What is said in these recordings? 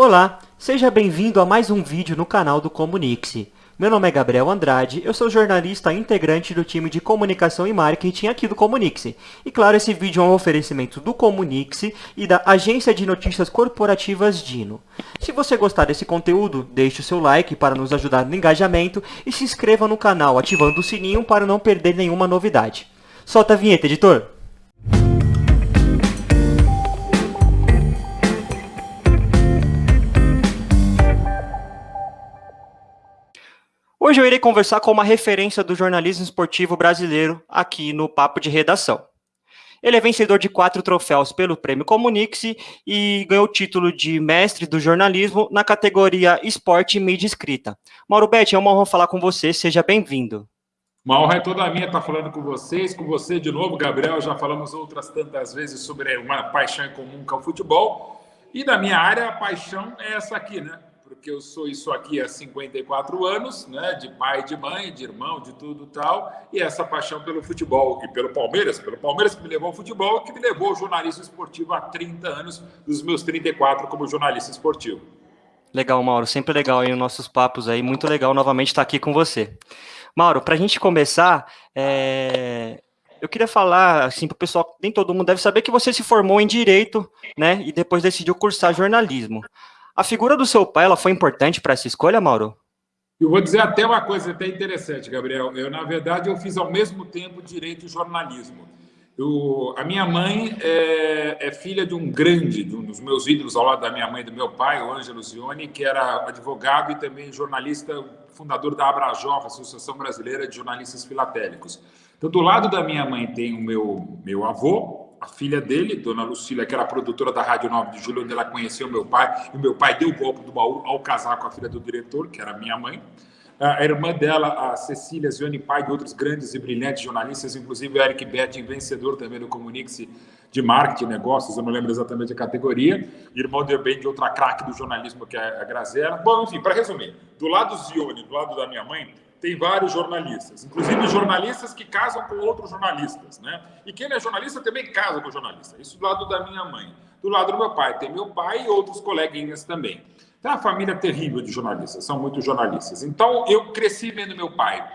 Olá, seja bem-vindo a mais um vídeo no canal do Comunique-se. Meu nome é Gabriel Andrade, eu sou jornalista integrante do time de comunicação e marketing aqui do Comunique-se. E claro, esse vídeo é um oferecimento do Comunique-se e da agência de notícias corporativas Dino. Se você gostar desse conteúdo, deixe o seu like para nos ajudar no engajamento e se inscreva no canal ativando o sininho para não perder nenhuma novidade. Solta a vinheta, editor! Hoje eu irei conversar com uma referência do jornalismo esportivo brasileiro aqui no Papo de Redação. Ele é vencedor de quatro troféus pelo Prêmio Comunique-se e ganhou o título de mestre do jornalismo na categoria Esporte e Mídia Escrita. Mauro Betti, é uma honra falar com você, seja bem-vindo. Uma honra é toda minha estar falando com vocês, com você de novo, Gabriel. Já falamos outras tantas vezes sobre uma paixão em comum que é o futebol. E da minha área, a paixão é essa aqui, né? Porque eu sou isso aqui há 54 anos, né, de pai, de mãe, de irmão, de tudo tal, e essa paixão pelo futebol, e pelo Palmeiras, pelo Palmeiras que me levou ao futebol, que me levou ao jornalismo esportivo há 30 anos, dos meus 34 como jornalista esportivo. Legal, Mauro, sempre legal aí os nossos papos aí, muito legal novamente estar aqui com você. Mauro, para a gente começar, é... eu queria falar, assim, para o pessoal, nem todo mundo deve saber que você se formou em Direito, né, e depois decidiu cursar jornalismo. A figura do seu pai ela foi importante para essa escolha, Mauro? Eu vou dizer até uma coisa até interessante, Gabriel. Eu, na verdade, eu fiz ao mesmo tempo direito e jornalismo. Eu, a minha mãe é, é, filha de um grande, de um dos meus ídolos ao lado da minha mãe e do meu pai, o Ângelo Zioni, que era advogado e também jornalista, fundador da Abrajof, Associação Brasileira de Jornalistas Filatélicos. Então, do lado da minha mãe tem o meu, meu avô, a filha dele, Dona Lucília, que era produtora da Rádio 9 de Julho, onde ela conheceu meu pai, e meu pai deu o golpe do baú ao casar com a filha do diretor, que era minha mãe. A irmã dela, a Cecília Zione, pai de outros grandes e brilhantes jornalistas, inclusive o Eric Betting, vencedor também do Comunique-se de Marketing Negócios, eu não lembro exatamente a categoria, irmão também de outra craque do jornalismo, que é a Graziella. Bom, enfim, para resumir, do lado Zione, do lado da minha mãe, tem vários jornalistas, inclusive jornalistas que casam com outros jornalistas, né? E quem é jornalista também casa com jornalista. Isso do lado da minha mãe. Do lado do meu pai, tem meu pai e outros coleguinhas também. Tem uma família terrível de jornalistas, são muitos jornalistas. Então, eu cresci vendo meu pai.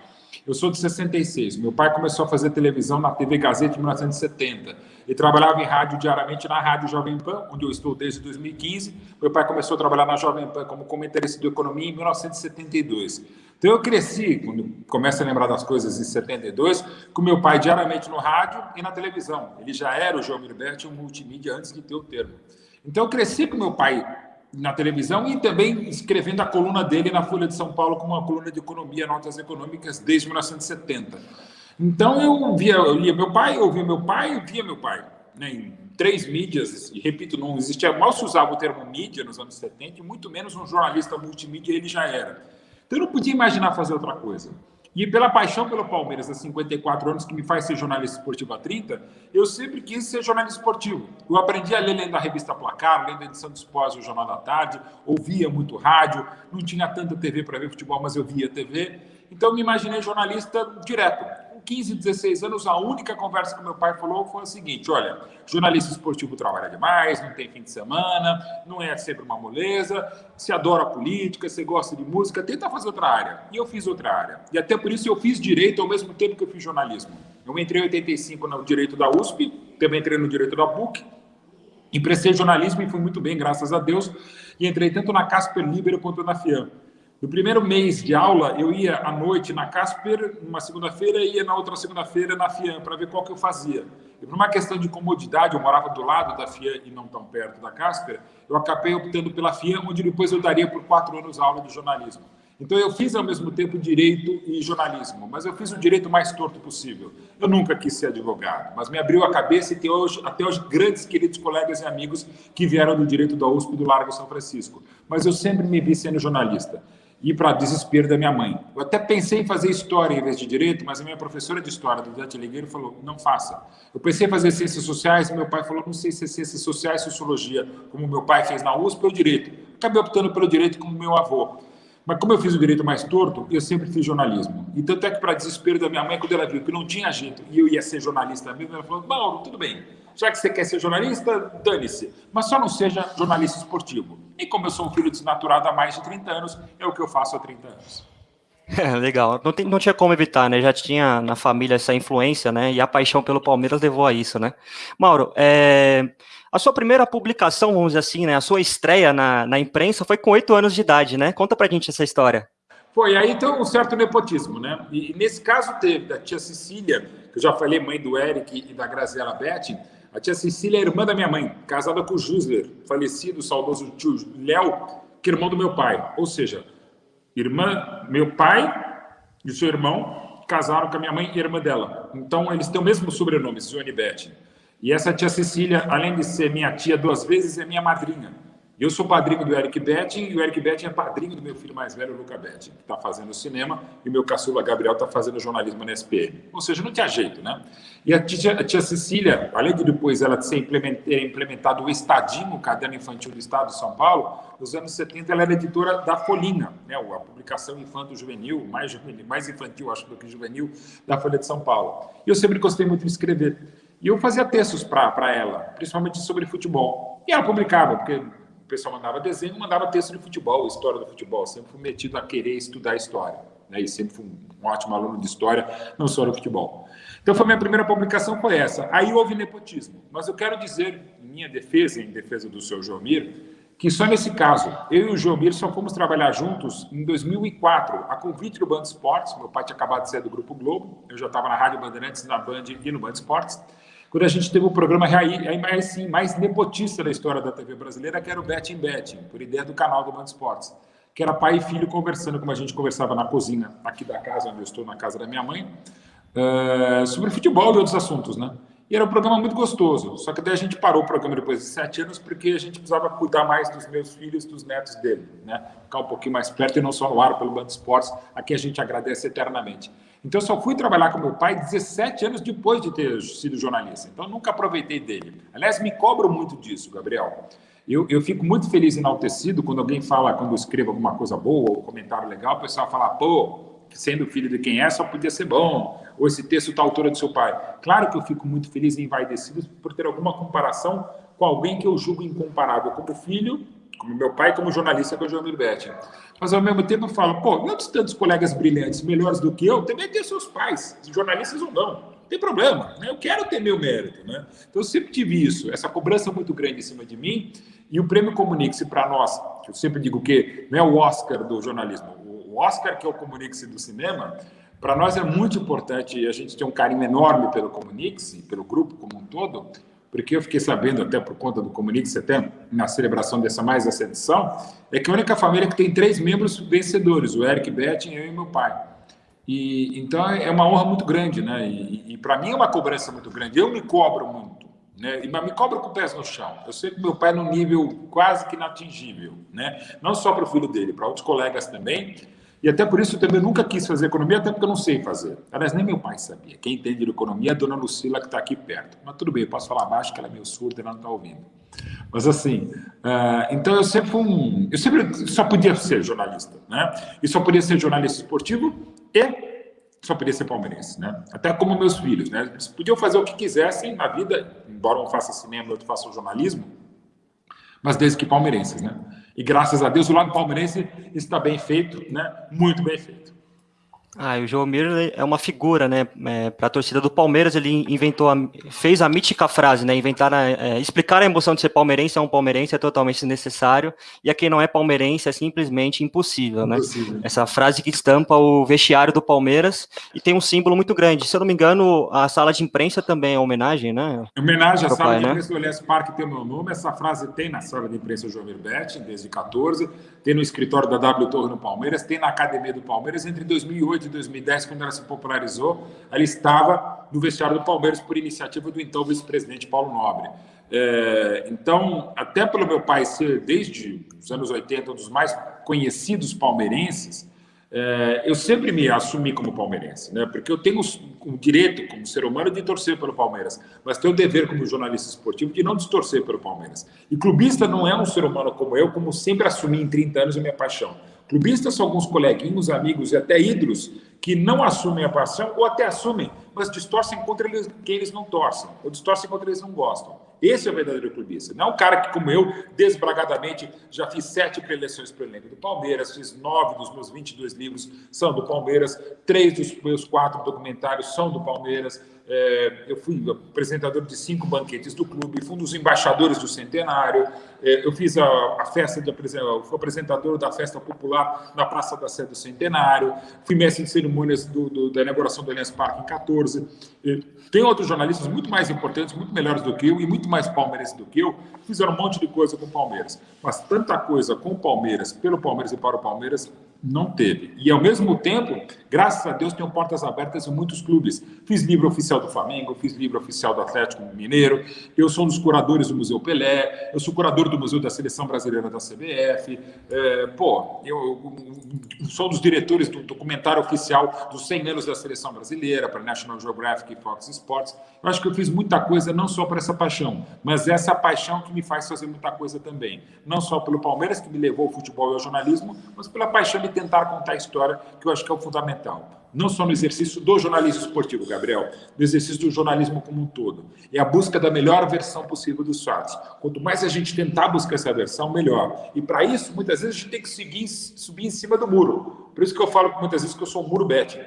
Eu sou de 66. Meu pai começou a fazer televisão na TV Gazeta em 1970. Ele trabalhava em rádio diariamente na Rádio Jovem Pan, onde eu estou desde 2015. Meu pai começou a trabalhar na Jovem Pan como comentarista de economia em 1972. Então eu cresci, quando começo a lembrar das coisas em 72, com meu pai diariamente no rádio e na televisão. Ele já era o João Mirberti, um multimídia antes de ter o termo. Então eu cresci com meu pai na televisão e também escrevendo a coluna dele na Folha de São Paulo como uma coluna de economia, notas econômicas, desde 1970. Então eu via, eu lia meu pai, ouvia meu pai, via meu pai. Né, em três mídias, e repito, não existia, mal se usava o termo mídia nos anos 70, e muito menos um jornalista multimídia ele já era. Então eu não podia imaginar fazer outra coisa. E pela paixão pelo Palmeiras há 54 anos, que me faz ser jornalista esportivo há 30, eu sempre quis ser jornalista esportivo. Eu aprendi a ler lendo a revista Placar, lendo a edição do Esporte, o Jornal da Tarde, ouvia muito rádio, não tinha tanta TV para ver futebol, mas eu via TV. Então me imaginei jornalista direto. 15, 16 anos, a única conversa que meu pai falou foi o seguinte: olha, jornalista esportivo trabalha demais, não tem fim de semana, não é sempre uma moleza, se adora política, você gosta de música, tenta fazer outra área. E eu fiz outra área. E até por isso eu fiz direito ao mesmo tempo que eu fiz jornalismo. Eu entrei em 85 no direito da USP, também entrei no direito da PUC, emprestei jornalismo e fui muito bem, graças a Deus, e entrei tanto na Casper Libero quanto na FIAM. No primeiro mês de aula, eu ia à noite na Casper, numa segunda-feira, e ia na outra segunda-feira na FIAM, para ver qual que eu fazia. E por uma questão de comodidade, eu morava do lado da FIAM e não tão perto da Casper, eu acabei optando pela FIAM, onde depois eu daria por quatro anos aula de jornalismo. Então eu fiz ao mesmo tempo direito e jornalismo, mas eu fiz o direito mais torto possível. Eu nunca quis ser advogado, mas me abriu a cabeça e tem hoje, até hoje grandes queridos colegas e amigos que vieram do direito da USP do Largo São Francisco. Mas eu sempre me vi sendo jornalista e para desespero da minha mãe. Eu até pensei em fazer história em vez de direito, mas a minha professora de história, do Dante Ligueiro, falou, não faça. Eu pensei em fazer ciências sociais, meu pai falou, não sei se é ciências sociais, sociologia, como meu pai fez na USP ou direito. Acabei optando pelo direito como meu avô. Mas como eu fiz o direito mais torto, eu sempre fiz jornalismo. E tanto é que, para desespero da minha mãe, quando ela viu que não tinha jeito e eu ia ser jornalista mesmo, ela falou, Mauro, tudo bem, já que você quer ser jornalista, dane-se. Mas só não seja jornalista esportivo. E como eu sou um filho desnaturado há mais de 30 anos, é o que eu faço há 30 anos. É, legal. Não, tem, não tinha como evitar, né? Já tinha na família essa influência, né? E a paixão pelo Palmeiras levou a isso, né? Mauro, é, a sua primeira publicação, vamos dizer assim, né? A sua estreia na, na imprensa foi com oito anos de idade, né? Conta pra gente essa história. Foi, aí tem um certo nepotismo, né? E, nesse caso teve da tia Cecília, que eu já falei, mãe do Eric e da Graziela Betty, a tia Cecília é irmã da minha mãe, casada com o Jusler, falecido, saudoso tio Léo, que é irmão do meu pai. Ou seja, irmã, meu pai e o seu irmão casaram com a minha mãe e a irmã dela. Então, eles têm o mesmo sobrenome, Johnny Betty. E essa tia Cecília, além de ser minha tia duas vezes, é minha madrinha. Eu sou padrinho do Eric Betting e o Eric Betting é padrinho do meu filho mais velho, o Luca Betting, que está fazendo cinema, e o meu caçula Gabriel está fazendo jornalismo na SPM. Ou seja, não tinha jeito, né? E a tia, a tia Cecília, além de depois ela ter implementado o Estadinho, o caderno infantil do Estado de São Paulo, nos anos 70 ela era editora da Folhinha, né? a publicação infanto-juvenil, mais, mais infantil, acho, do que juvenil, da Folha de São Paulo. E eu sempre gostei muito de escrever. E eu fazia textos para ela, principalmente sobre futebol. E ela publicava, porque pessoal mandava desenho, mandava texto de futebol, história do futebol. Sempre fui metido a querer estudar história. Né? E sempre fui um ótimo aluno de história, não só do futebol. Então, foi minha primeira publicação foi essa. Aí houve nepotismo. Mas eu quero dizer, em minha defesa, em defesa do seu Jomir, que só nesse caso, eu e o Jomir só fomos trabalhar juntos em 2004, a convite do Band Esportes. Meu pai tinha acabado de sair do Grupo Globo, eu já estava na Rádio Bandeirantes, na Band e no Band Esportes quando a gente teve o programa aí, sim, mais nepotista da história da TV brasileira, que era o Betting Betting, por ideia do canal do Band Esportes, que era pai e filho conversando, como a gente conversava na cozinha aqui da casa, onde eu estou, na casa da minha mãe, uh, sobre futebol e outros assuntos, né? E era um programa muito gostoso. Só que daí a gente parou o programa depois de sete anos porque a gente precisava cuidar mais dos meus filhos, dos netos dele, né? Ficar um pouquinho mais perto e não só no ar pelo Band Esportes, a quem a gente agradece eternamente. Então, só fui trabalhar com meu pai 17 anos depois de ter sido jornalista. Então, nunca aproveitei dele. Aliás, me cobro muito disso, Gabriel. Eu, eu fico muito feliz enaltecido quando alguém fala, quando eu escrevo alguma coisa boa ou um comentário legal, o pessoal fala, pô, sendo filho de quem é, só podia ser bom. Ou esse texto está à altura do seu pai. Claro que eu fico muito feliz e envaidecido por ter alguma comparação com alguém que eu julgo incomparável como filho, como meu pai, como jornalista, é o João Betti mas ao mesmo tempo eu falo, pô, outros tantos colegas brilhantes, melhores do que eu, também tem seus pais, jornalistas ou não. Não tem problema, né? eu quero ter meu mérito. Né? Então eu sempre tive isso, essa cobrança muito grande em cima de mim, e o prêmio Comunique-se para nós, que eu sempre digo que não é o Oscar do jornalismo, o Oscar que é o Comunique-se do cinema, para nós é muito importante, e a gente tem um carinho enorme pelo Comunique-se, pelo grupo como um todo, porque eu fiquei sabendo, até por conta do Comunique, até na celebração dessa mais essa edição, é que a única família que tem três membros vencedores, o Eric Betting, eu e meu pai. E, então é uma honra muito grande, né? E, e para mim é uma cobrança muito grande. Eu me cobro muito, né? Mas me cobro com pés no chão. Eu sei que meu pai é num nível quase que inatingível, né? Não só para o filho dele, para outros colegas também. E até por isso eu também nunca quis fazer economia, até porque eu não sei fazer. Aliás, nem meu pai sabia. Quem entende de economia é a dona Lucila, que está aqui perto. Mas tudo bem, eu posso falar baixo, que ela é meio surda ela não está ouvindo. Mas assim, uh, então eu sempre fui um. Eu sempre só podia ser jornalista, né? E só podia ser jornalista esportivo e só podia ser palmeirense, né? Até como meus filhos, né? Eles podiam fazer o que quisessem na vida, embora um faça cinema, outro faça jornalismo, mas desde que palmeirenses, né? E graças a Deus o lado palmeirense está bem feito, né? Muito bem feito. Ah, o João Mir é uma figura, né? É, para a torcida do Palmeiras, ele inventou, a, fez a mítica frase, né? Inventar, a, é, explicar a emoção de ser palmeirense a um palmeirense é totalmente desnecessário e a quem não é palmeirense é simplesmente impossível, né? Impossível. Essa frase que estampa o vestiário do Palmeiras e tem um símbolo muito grande. Se eu não me engano, a sala de imprensa também é homenagem, né? Homenagem à sala pai, de né? imprensa do Elias Parque tem o meu nome. Essa frase tem na sala de imprensa João Betti, desde 14, tem no escritório da W Torre no Palmeiras, tem na academia do Palmeiras entre 2008 de 2010, quando ela se popularizou, ela estava no vestiário do Palmeiras por iniciativa do então vice-presidente Paulo Nobre. É, então, até pelo meu pai ser, desde os anos 80, um dos mais conhecidos palmeirenses, é, eu sempre me assumi como palmeirense, né? porque eu tenho o direito, como ser humano, de torcer pelo Palmeiras, mas tenho o dever, como jornalista esportivo, de não distorcer pelo Palmeiras. E clubista não é um ser humano como eu, como sempre assumi em 30 anos a minha paixão. Clubistas são alguns coleguinhos, amigos e até ídolos que não assumem a paixão ou até assumem, mas distorcem contra eles, quem eles não torcem, ou distorcem contra eles não gostam. Esse é o verdadeiro clubista. Não é um cara que, como eu, desbragadamente, já fiz sete preleções para o elenco do Palmeiras, fiz nove dos meus 22 livros são do Palmeiras, três dos meus quatro documentários são do Palmeiras, é, eu fui apresentador de cinco banquetes do clube, fui um dos embaixadores do centenário, é, eu fiz a, a festa de fui apresentador da festa popular na Praça da Sé do Centenário, fui mestre de cerimônias do, do, da inauguração do Allianz Parque em 14. É, tem outros jornalistas muito mais importantes, muito melhores do que eu e muito mais palmeirenses do que eu, fizeram um monte de coisa com o Palmeiras. Mas tanta coisa com o Palmeiras, pelo Palmeiras e para o Palmeiras, não teve. E, ao mesmo tempo, graças a Deus, tenho portas abertas em muitos clubes. Fiz livro oficial do Flamengo, fiz livro oficial do Atlético Mineiro, eu sou um dos curadores do Museu Pelé, eu sou curador do Museu da Seleção Brasileira da CBF, é, pô, eu, eu, sou um dos diretores do documentário oficial dos 100 anos da Seleção Brasileira, para National Geographic e Fox Sports. Eu acho que eu fiz muita coisa, não só por essa paixão, mas essa paixão que me faz fazer muita coisa também. Não só pelo Palmeiras, que me levou ao futebol e ao jornalismo, mas pela paixão tentar contar a história, que eu acho que é o fundamental. Não só no exercício do jornalismo esportivo, Gabriel, no exercício do jornalismo como um todo. É a busca da melhor versão possível dos fatos. Quanto mais a gente tentar buscar essa versão, melhor. E para isso, muitas vezes, a gente tem que seguir, subir em cima do muro. Por isso que eu falo muitas vezes que eu sou um muro bet.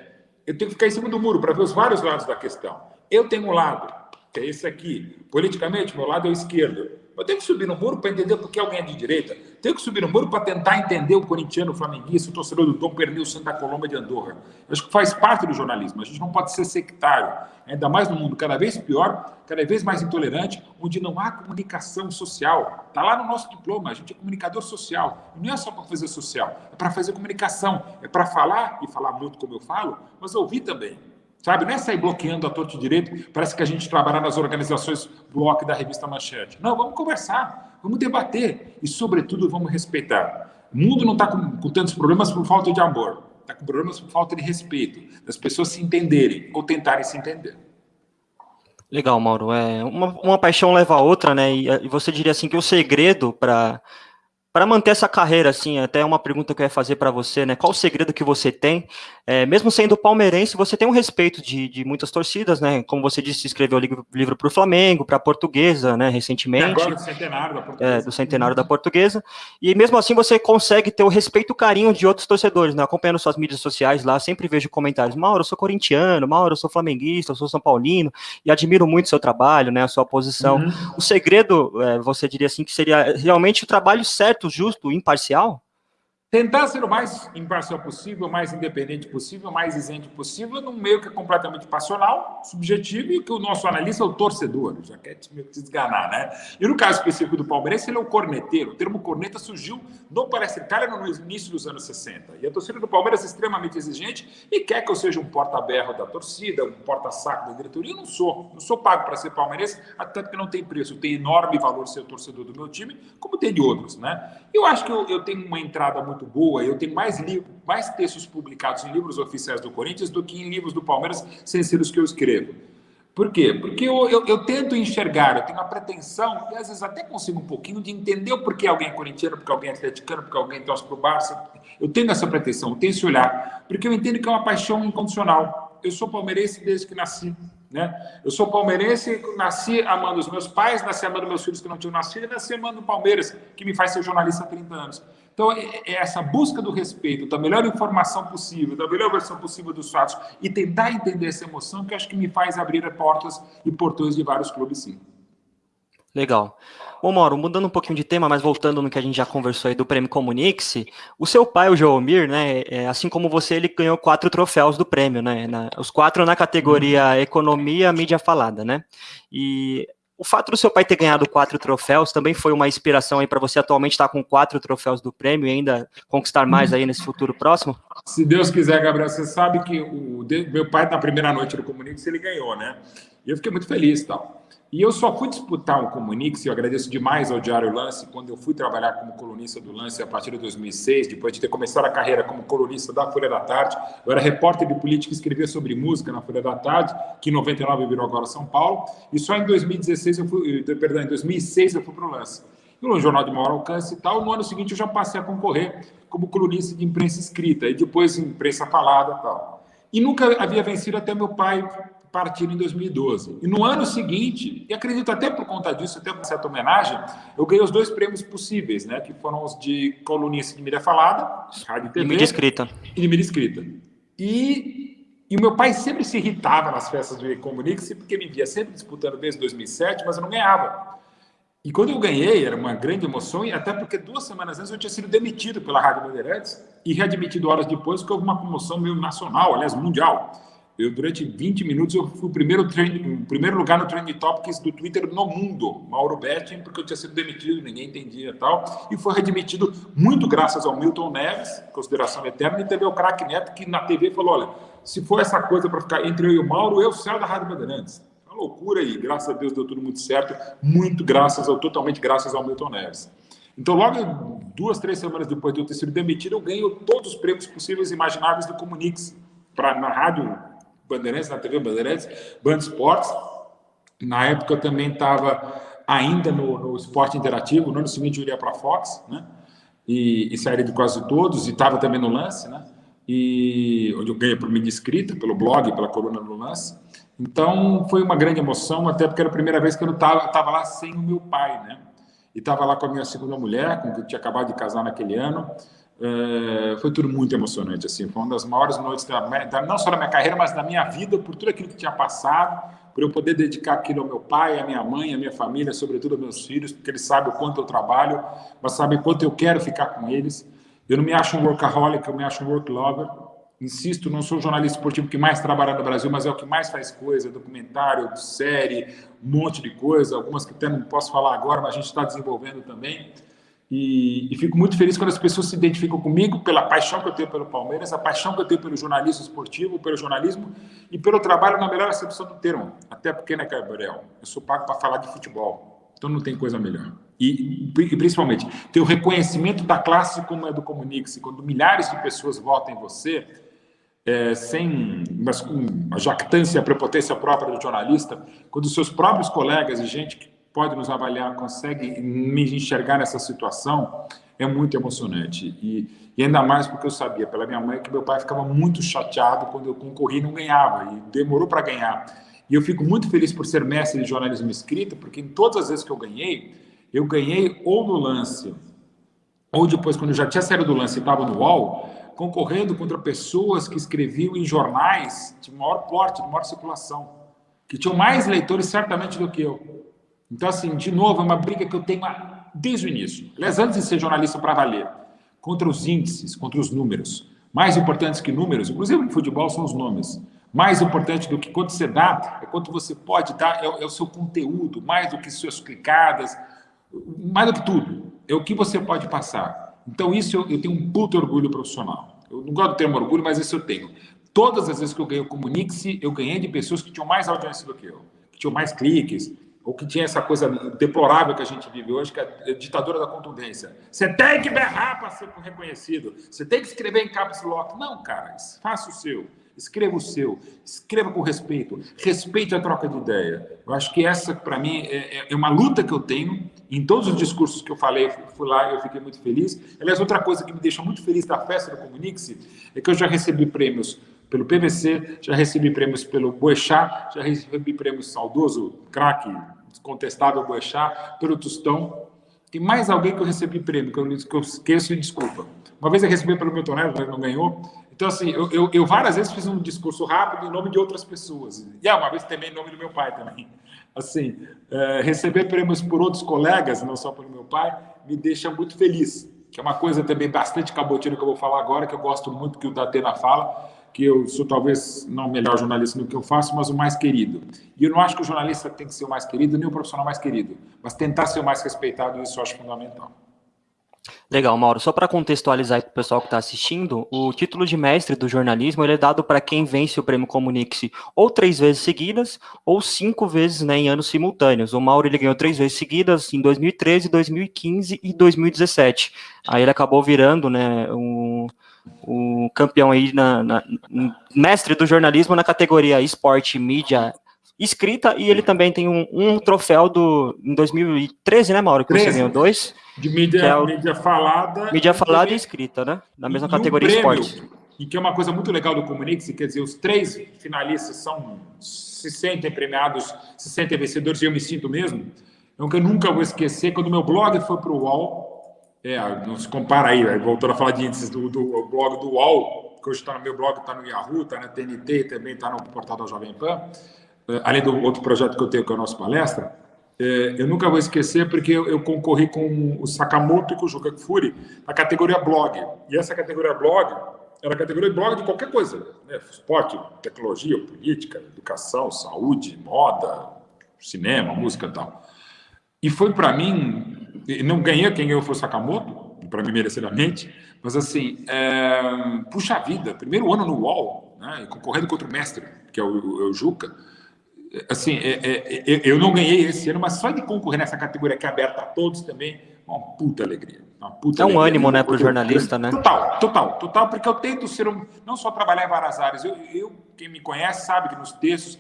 Eu tenho que ficar em cima do muro para ver os vários lados da questão. Eu tenho um lado, que é esse aqui. Politicamente, meu lado é o esquerdo. Eu tenho que subir no muro para entender por que alguém é de direita. Tenho que subir no muro para tentar entender o corintiano, o flamenguista, o torcedor do Tom Pernil, Santa Colômbia de Andorra. Acho que faz parte do jornalismo. A gente não pode ser sectário. Ainda mais no mundo cada vez pior, cada vez mais intolerante, onde não há comunicação social. Está lá no nosso diploma. A gente é comunicador social. E não é só para fazer social, é para fazer comunicação. É para falar, e falar muito como eu falo, mas ouvir também. Sabe, não é sair bloqueando a torto direito, parece que a gente trabalha nas organizações bloco da revista Manchete. Não, vamos conversar, vamos debater e, sobretudo, vamos respeitar. O mundo não está com, com tantos problemas por falta de amor, está com problemas por falta de respeito, das pessoas se entenderem ou tentarem se entender. Legal, Mauro. É, uma, uma paixão leva a outra, né? E, e você diria assim que o segredo para para manter essa carreira, assim, até uma pergunta que eu ia fazer para você, né? Qual o segredo que você tem? É, mesmo sendo palmeirense, você tem um respeito de, de muitas torcidas, né? Como você disse, escreveu livro, livro para o Flamengo, para a Portuguesa, né? Recentemente. E agora do centenário da Portuguesa. É, do centenário da Portuguesa. E mesmo assim você consegue ter o respeito e o carinho de outros torcedores, né? Acompanhando suas mídias sociais lá, sempre vejo comentários. Mauro, eu sou corintiano, Mauro, eu sou flamenguista, eu sou São Paulino, e admiro muito seu trabalho, né? A sua posição. Uhum. O segredo, é, você diria assim, que seria realmente o trabalho certo justo, imparcial? Tentar ser o mais imparcial possível, o mais independente possível, o mais isento possível, num meio que é completamente passional, subjetivo, e que o nosso analista é o torcedor, já quer te desganar, né? E no caso específico do Palmeiras, ele é o corneteiro. O termo corneta surgiu no Palestra Itália no início dos anos 60. E a torcida do Palmeiras é extremamente exigente e quer que eu seja um porta-berro da torcida, um porta-saco da diretoria. Eu não sou. Não sou pago para ser palmeirense, até porque não tem preço. Tem enorme valor ser torcedor do meu time, como tem de outros, né? Eu acho que eu, eu tenho uma entrada muito muito boa. Eu tenho mais, mais textos publicados em livros oficiais do Corinthians do que em livros do Palmeiras, sem ser os que eu escrevo. Por quê? Porque eu, eu, eu, tento enxergar, eu tenho a pretensão, e às vezes até consigo um pouquinho, de entender o porquê alguém é corintiano, porque alguém é atleticano, porque alguém torce para o Barça. Eu tenho essa pretensão, eu tenho esse olhar, porque eu entendo que é uma paixão incondicional. Eu sou palmeirense desde que nasci. Né? Eu sou palmeirense, nasci amando os meus pais, nasci amando meus filhos que não tinham nascido, e nasci amando o Palmeiras, que me faz ser jornalista há 30 anos. Então, é, é essa busca do respeito, da melhor informação possível, da melhor versão possível dos fatos e tentar entender essa emoção que acho que me faz abrir portas e portões de vários clubes, sim. Legal. Bom, Mauro, mudando um pouquinho de tema, mas voltando no que a gente já conversou aí do Prêmio Comunix, o seu pai, o Joomir, né, é, assim como você, ele ganhou quatro troféus do prêmio, né, na, os quatro na categoria uhum. Economia, Mídia Falada, né, e o fato do seu pai ter ganhado quatro troféus também foi uma inspiração aí para você atualmente estar com quatro troféus do prêmio e ainda conquistar mais aí nesse futuro próximo? Se Deus quiser, Gabriel, você sabe que o meu pai na primeira noite do Comunix ele ganhou, né? E eu fiquei muito feliz, tal. E eu só fui disputar o Comunix, e eu agradeço demais ao Diário Lance, quando eu fui trabalhar como colunista do Lance a partir de 2006, depois de ter começado a carreira como colunista da Folha da Tarde. Eu era repórter de política e escrevia sobre música na Folha da Tarde, que em 99 virou agora São Paulo, e só em 2016 eu fui, eh, perdão, em 2006 eu fui para o Lance. no jornal de maior alcance e tal. No ano seguinte eu já passei a concorrer como colunista de imprensa escrita e depois imprensa falada e tal. E nunca havia vencido até meu pai partir em 2012. E no ano seguinte, e acredito até por conta disso, até por certa homenagem, eu ganhei os dois prêmios possíveis, né? Que foram os de colunista de mídia falada, rádio e TV. E mídia escrita. E de mídia escrita. E, e o meu pai sempre se irritava nas festas do Comunique-se, porque me via sempre disputando desde 2007, mas eu não ganhava. E quando eu ganhei, era uma grande emoção, e até porque duas semanas antes eu tinha sido demitido pela Rádio Bandeirantes e readmitido horas depois, porque houve uma comoção meio nacional, aliás, mundial. Eu, durante 20 minutos, eu fui o primeiro, o primeiro lugar no Trending Topics do Twitter no mundo, Mauro Betting, porque eu tinha sido demitido, ninguém entendia e tal, e foi readmitido muito graças ao Milton Neves, consideração eterna, e teve o craque Neto, que na TV falou, olha, se for essa coisa para ficar entre eu e o Mauro, eu saio da Rádio Bandeirantes. Loucura e graças a Deus deu tudo muito certo, muito graças totalmente graças ao Milton Neves. Então, logo duas, três semanas depois de eu ter sido demitido, eu ganho todos os prêmios possíveis e imagináveis do Comunix, pra, na rádio Bandeirantes, na TV Bandeirantes, Band Esportes. Na época eu também estava ainda no, no, esporte interativo, no ano seguinte eu iria para a Fox, né? E, e sairia de quase todos, e estava também no lance, né? E onde eu ganhei por mídia escrita, pelo blog, pela coluna no lance. Então, foi uma grande emoção, até porque era a primeira vez que eu estava lá sem o meu pai, né? E estava lá com a minha segunda mulher, com quem eu tinha acabado de casar naquele ano. É, foi tudo muito emocionante, assim. Foi uma das maiores noites, da, da, não só da minha carreira, mas da minha vida, por tudo aquilo que tinha passado, por eu poder dedicar aquilo ao meu pai, à minha mãe, à minha família, sobretudo aos meus filhos, porque eles sabem o quanto eu trabalho, mas sabem o quanto eu quero ficar com eles. Eu não me acho um workaholic, eu me acho um work lover insisto, não sou o jornalista esportivo que mais trabalha no Brasil, mas é o que mais faz coisa, documentário, série, um monte de coisa, algumas que até não posso falar agora, mas a gente está desenvolvendo também. E, e, fico muito feliz quando as pessoas se identificam comigo pela paixão que eu tenho pelo Palmeiras, a paixão que eu tenho pelo jornalismo esportivo, pelo jornalismo e pelo trabalho na melhor acepção do termo. Até porque, né, Gabriel, eu sou pago para falar de futebol, então não tem coisa melhor. E, e, principalmente, ter o reconhecimento da classe como é do Comunix, quando milhares de pessoas votam em você, é, sem mas com a jactância, a prepotência própria do jornalista, quando seus próprios colegas e gente pode nos avaliar consegue me enxergar nessa situação, é muito emocionante. E, e, ainda mais porque eu sabia, pela minha mãe, que meu pai ficava muito chateado quando eu concorri e não ganhava, e demorou para ganhar. E eu fico muito feliz por ser mestre de jornalismo escrito, porque em todas as vezes que eu ganhei, eu ganhei ou no lance, ou depois, quando eu já tinha saído do lance e estava no UOL, concorrendo contra pessoas que escreviam em jornais de maior porte, de maior circulação, que tinham mais leitores certamente do que eu. Então, assim, de novo, é uma briga que eu tenho desde o início. Aliás, antes de ser jornalista para valer, contra os índices, contra os números. Mais importantes que números, inclusive no futebol, são os nomes. Mais importante do que quanto você dá, é quanto você pode dar, é, é o seu conteúdo, mais do que suas clicadas, mais do que tudo, é o que você pode passar. Então, isso eu, eu tenho um puto orgulho profissional. Eu não gosto do termo orgulho, mas isso eu tenho. Todas as vezes que eu ganhei o Comunique-se, eu ganhei de pessoas que tinham mais audiência do que eu, que tinham mais cliques, ou que tinha essa coisa deplorável que a gente vive hoje, que é a ditadura da contundência. Você tem que berrar para ser reconhecido, você tem que escrever em caps lock. Não, cara, faça o seu. Escreva o seu, escreva com respeito, respeite a troca de ideia. Eu acho que essa, para mim, é, é, é, uma luta que eu tenho. Em todos os discursos que eu falei, fui lá eu fiquei muito feliz. Aliás, outra coisa que me deixa muito feliz da festa do Comunique-se é que eu já recebi prêmios pelo PVC, já recebi prêmios pelo Boechat, já recebi prêmios saudoso, craque, descontestável Boechat, pelo Tostão. Tem mais alguém que eu recebi prêmio, que eu, que eu esqueço e desculpa. Uma vez eu recebi pelo Milton Neves, mas não ganhou. Então, assim, eu, eu, eu, várias vezes fiz um discurso rápido em nome de outras pessoas. E ah, uma vez também em nome do meu pai também. Assim, é, receber prêmios por outros colegas, não só pelo meu pai, me deixa muito feliz. Que é uma coisa também bastante cabotina que eu vou falar agora, que eu gosto muito que o Datena fala, que eu sou talvez não o melhor jornalista no que eu faço, mas o mais querido. E eu não acho que o jornalista tem que ser o mais querido, nem o profissional mais querido, mas tentar ser o mais respeitado, isso eu acho fundamental. Legal, Mauro. Só para contextualizar para o pessoal que está assistindo, o título de mestre do jornalismo ele é dado para quem vence o prêmio Comunique-se ou três vezes seguidas ou cinco vezes né, em anos simultâneos. O Mauro ele ganhou três vezes seguidas em 2013, 2015 e 2017. Aí ele acabou virando né, o, o campeão aí na, na, mestre do jornalismo na categoria esporte, mídia escrita e ele também tem um, um troféu do em 2013, né, Mauro? Que 13. você ganhou dois. De mídia, é o, mídia falada. Mídia falada e escrita, né? Na mesma e categoria um esporte. E que é uma coisa muito legal do Comunix, quer dizer, os três finalistas são se sentem premiados, se sentem vencedores, e eu me sinto mesmo. Então, que eu nunca vou esquecer, quando meu blog foi para o UOL, é, não se compara aí, voltando a falar de índices do, do blog do UOL, que hoje está no meu blog, está no Yahoo, está na TNT, também está no portal da Jovem Pan, é, além do outro projeto que eu tenho, que é o nosso palestra, é, eu nunca vou esquecer porque eu, concorri com o Sakamoto e com o Juca Kfouri na categoria blog. E essa categoria blog era a categoria blog de qualquer coisa. Né? Esporte, tecnologia, política, educação, saúde, moda, cinema, música e tal. E foi para mim, não ganhei, quem ganhou foi o Sakamoto, para mim merecidamente, mas assim, é, puxa vida, primeiro ano no UOL, né, concorrendo contra o mestre, que é o, é o Juca, assim, é, é, é, eu não ganhei esse ano, mas só de concorrer nessa categoria que é aberta a todos também, uma puta alegria. Uma puta é um alegria, ânimo, né, para o jornalista, né? Total, total, total, porque eu tento ser um, não só trabalhar em várias áreas. Eu, eu, quem me conhece sabe que nos textos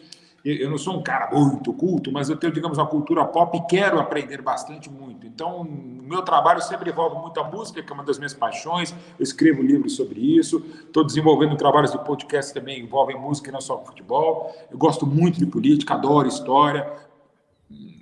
eu não sou um cara muito culto, mas eu tenho, digamos, uma cultura pop e quero aprender bastante muito. Então, meu trabalho sempre envolve muita música, que é uma das minhas paixões. Eu escrevo livros sobre isso. Estou desenvolvendo trabalhos de podcast também envolvem música e não só futebol. Eu gosto muito de política, adoro história.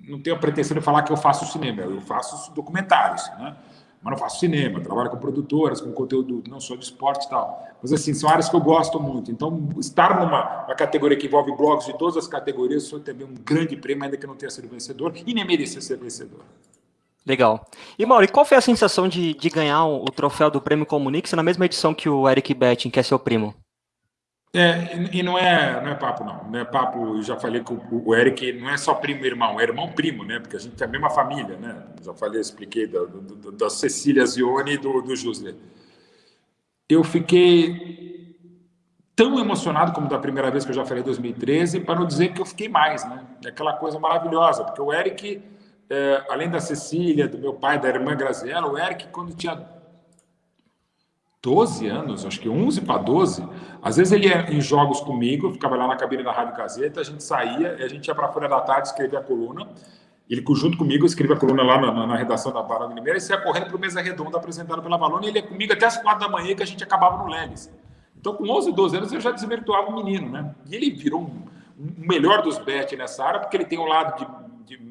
Não tenho a pretensão de falar que eu faço cinema, eu faço documentários, né? Mas não faço cinema, trabalho com produtoras, com conteúdo não só de esporte e tal. Mas, assim, são áreas que eu gosto muito. Então, estar numa categoria que envolve blogs de todas as categorias foi também um grande prêmio, ainda que não tenha sido vencedor, e nem merecia ser vencedor. Legal. E, Mauro, qual foi a sensação de, de ganhar o, troféu do Prêmio Comunix na mesma edição que o Eric Betting, que é seu primo? É, e não é, não é papo, não. Não é papo, já falei com o Eric, não é só primo irmão, é irmão primo, né? Porque a gente é a mesma família, né? Já falei, expliquei da, da, da Cecília Zione e do, do Jusler. Eu fiquei tão emocionado como da primeira vez que eu já falei em 2013, para não dizer que eu fiquei mais, né? É aquela coisa maravilhosa, porque o Eric, é, além da Cecília, do meu pai, da irmã Graziella, o Eric, quando tinha 12 anos, acho que 11 para 12, às vezes ele ia em jogos comigo, ficava lá na cabine da Rádio Gazeta, a gente saía, a gente ia para a Folha da Tarde escrever a coluna, ele junto comigo escrevia a coluna lá na, na redação da Barão de Limeira, e ia correndo para o Mesa Redonda apresentado pela Valona, e ele ia comigo até as quatro da manhã que a gente acabava no Leles. Então, com 11, 12 anos, eu já desvirtuava o menino, né? E ele virou um, um melhor dos bet nessa área, porque ele tem um lado de, de